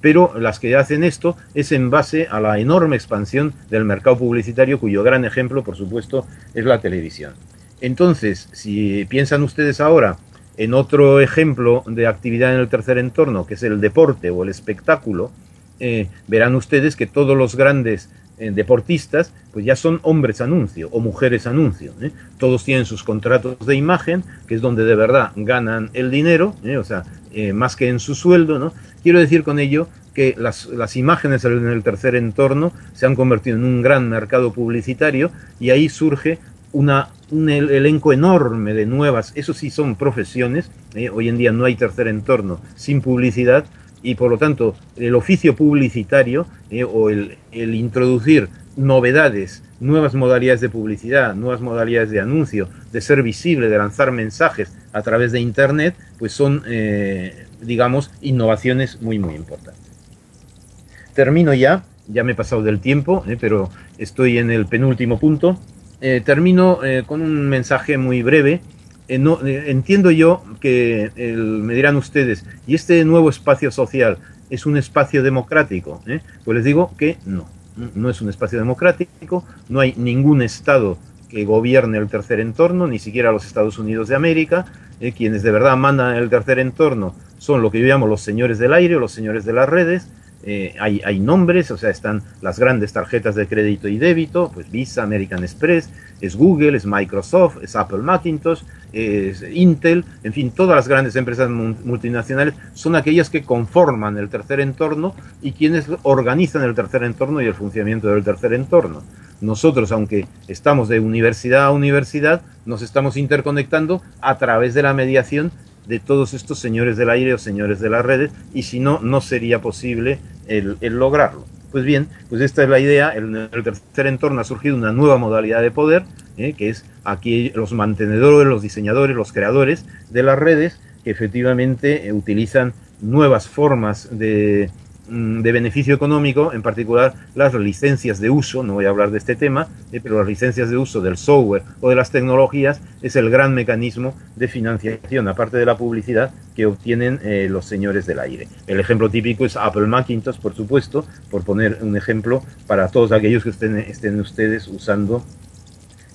Pero las que hacen esto es en base a la enorme expansión del mercado publicitario, cuyo gran ejemplo, por supuesto, es la televisión. Entonces, si piensan ustedes ahora en otro ejemplo de actividad en el tercer entorno, que es el deporte o el espectáculo, eh, verán ustedes que todos los grandes eh, deportistas, pues ya son hombres anuncio o mujeres anuncio. ¿eh? Todos tienen sus contratos de imagen, que es donde de verdad ganan el dinero, o sea, más que en su sueldo, ¿no? Quiero decir con ello que las, las, imágenes en el tercer entorno se han convertido en un gran mercado publicitario y ahí surge una, un elenco enorme de nuevas, eso sí son profesiones, hoy en día no hay tercer entorno sin publicidad, y por lo tanto el oficio publicitario eh, o el, introducir novedades, nuevas modalidades de publicidad, nuevas modalidades de anuncio, de ser visible, de lanzar mensajes a través de Internet, pues son, eh, digamos, innovaciones muy, muy importantes. Termino ya, ya me he pasado del tiempo, eh, pero estoy en el penúltimo punto. termino con un mensaje muy breve eh, eh, entiendo yo que me dirán ustedes, ¿y este nuevo espacio social es un espacio democrático? ¿Eh? Pues les digo que no, no es un espacio democrático, no hay ningún Estado que gobierne el tercer entorno, ni siquiera los Estados Unidos de América. quienes de verdad mandan el tercer entorno son lo que yo llamo los señores del aire o los señores de las redes, eh, hay, nombres, o sea, están las grandes tarjetas de crédito y débito, pues Visa, American Express, es Google, es Microsoft, es Apple Macintosh, es Intel, en fin, todas las grandes empresas multinacionales son aquellas que conforman el tercer entorno y quienes organizan el tercer entorno y el funcionamiento del tercer entorno. Nosotros, aunque estamos de universidad a universidad, nos estamos interconectando a través de la mediación de todos estos señores del aire o señores de las redes, y si no, no sería posible el, lograrlo. Pues bien, pues esta es la idea. En el tercer entorno ha surgido una nueva modalidad de poder, ¿eh? que es aquí los mantenedores, los diseñadores, los creadores de las redes, que efectivamente eh, utilizan nuevas formas de, de beneficio económico, en particular las licencias de uso, no voy a hablar de este tema, eh, pero las licencias de uso del software o de las tecnologías es el gran mecanismo de financiación, aparte de la publicidad, que obtienen eh, los señores del aire. El ejemplo típico es Apple Macintosh, por supuesto, por poner un ejemplo para todos aquellos que estén, estén ustedes usando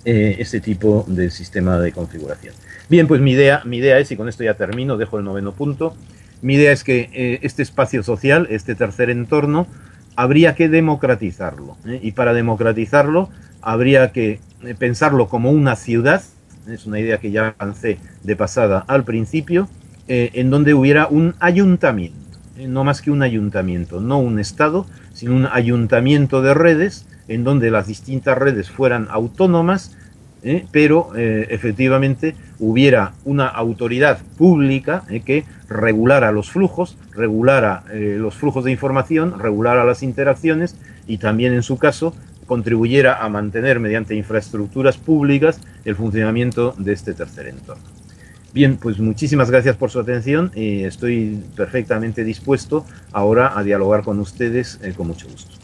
eh, este tipo de sistema de configuración. Bien, pues mi idea, mi idea es, y con esto ya termino, dejo el noveno punto, mi idea es que eh, este espacio social, este tercer entorno, habría que democratizarlo. ¿eh? Y para democratizarlo habría que eh, pensarlo como una ciudad, es una idea que ya lancé de pasada al principio, en donde hubiera un ayuntamiento, no más que un ayuntamiento, no un Estado, sino un ayuntamiento de redes, en donde las distintas redes fueran autónomas ¿eh? pero eh, efectivamente hubiera una autoridad pública ¿eh? que regulara los flujos, regulara los flujos de información, regulara las interacciones y también en su caso contribuyera a mantener mediante infraestructuras públicas el funcionamiento de este tercer entorno. Bien, pues muchísimas gracias por su atención y estoy perfectamente dispuesto ahora a dialogar con ustedes con mucho gusto.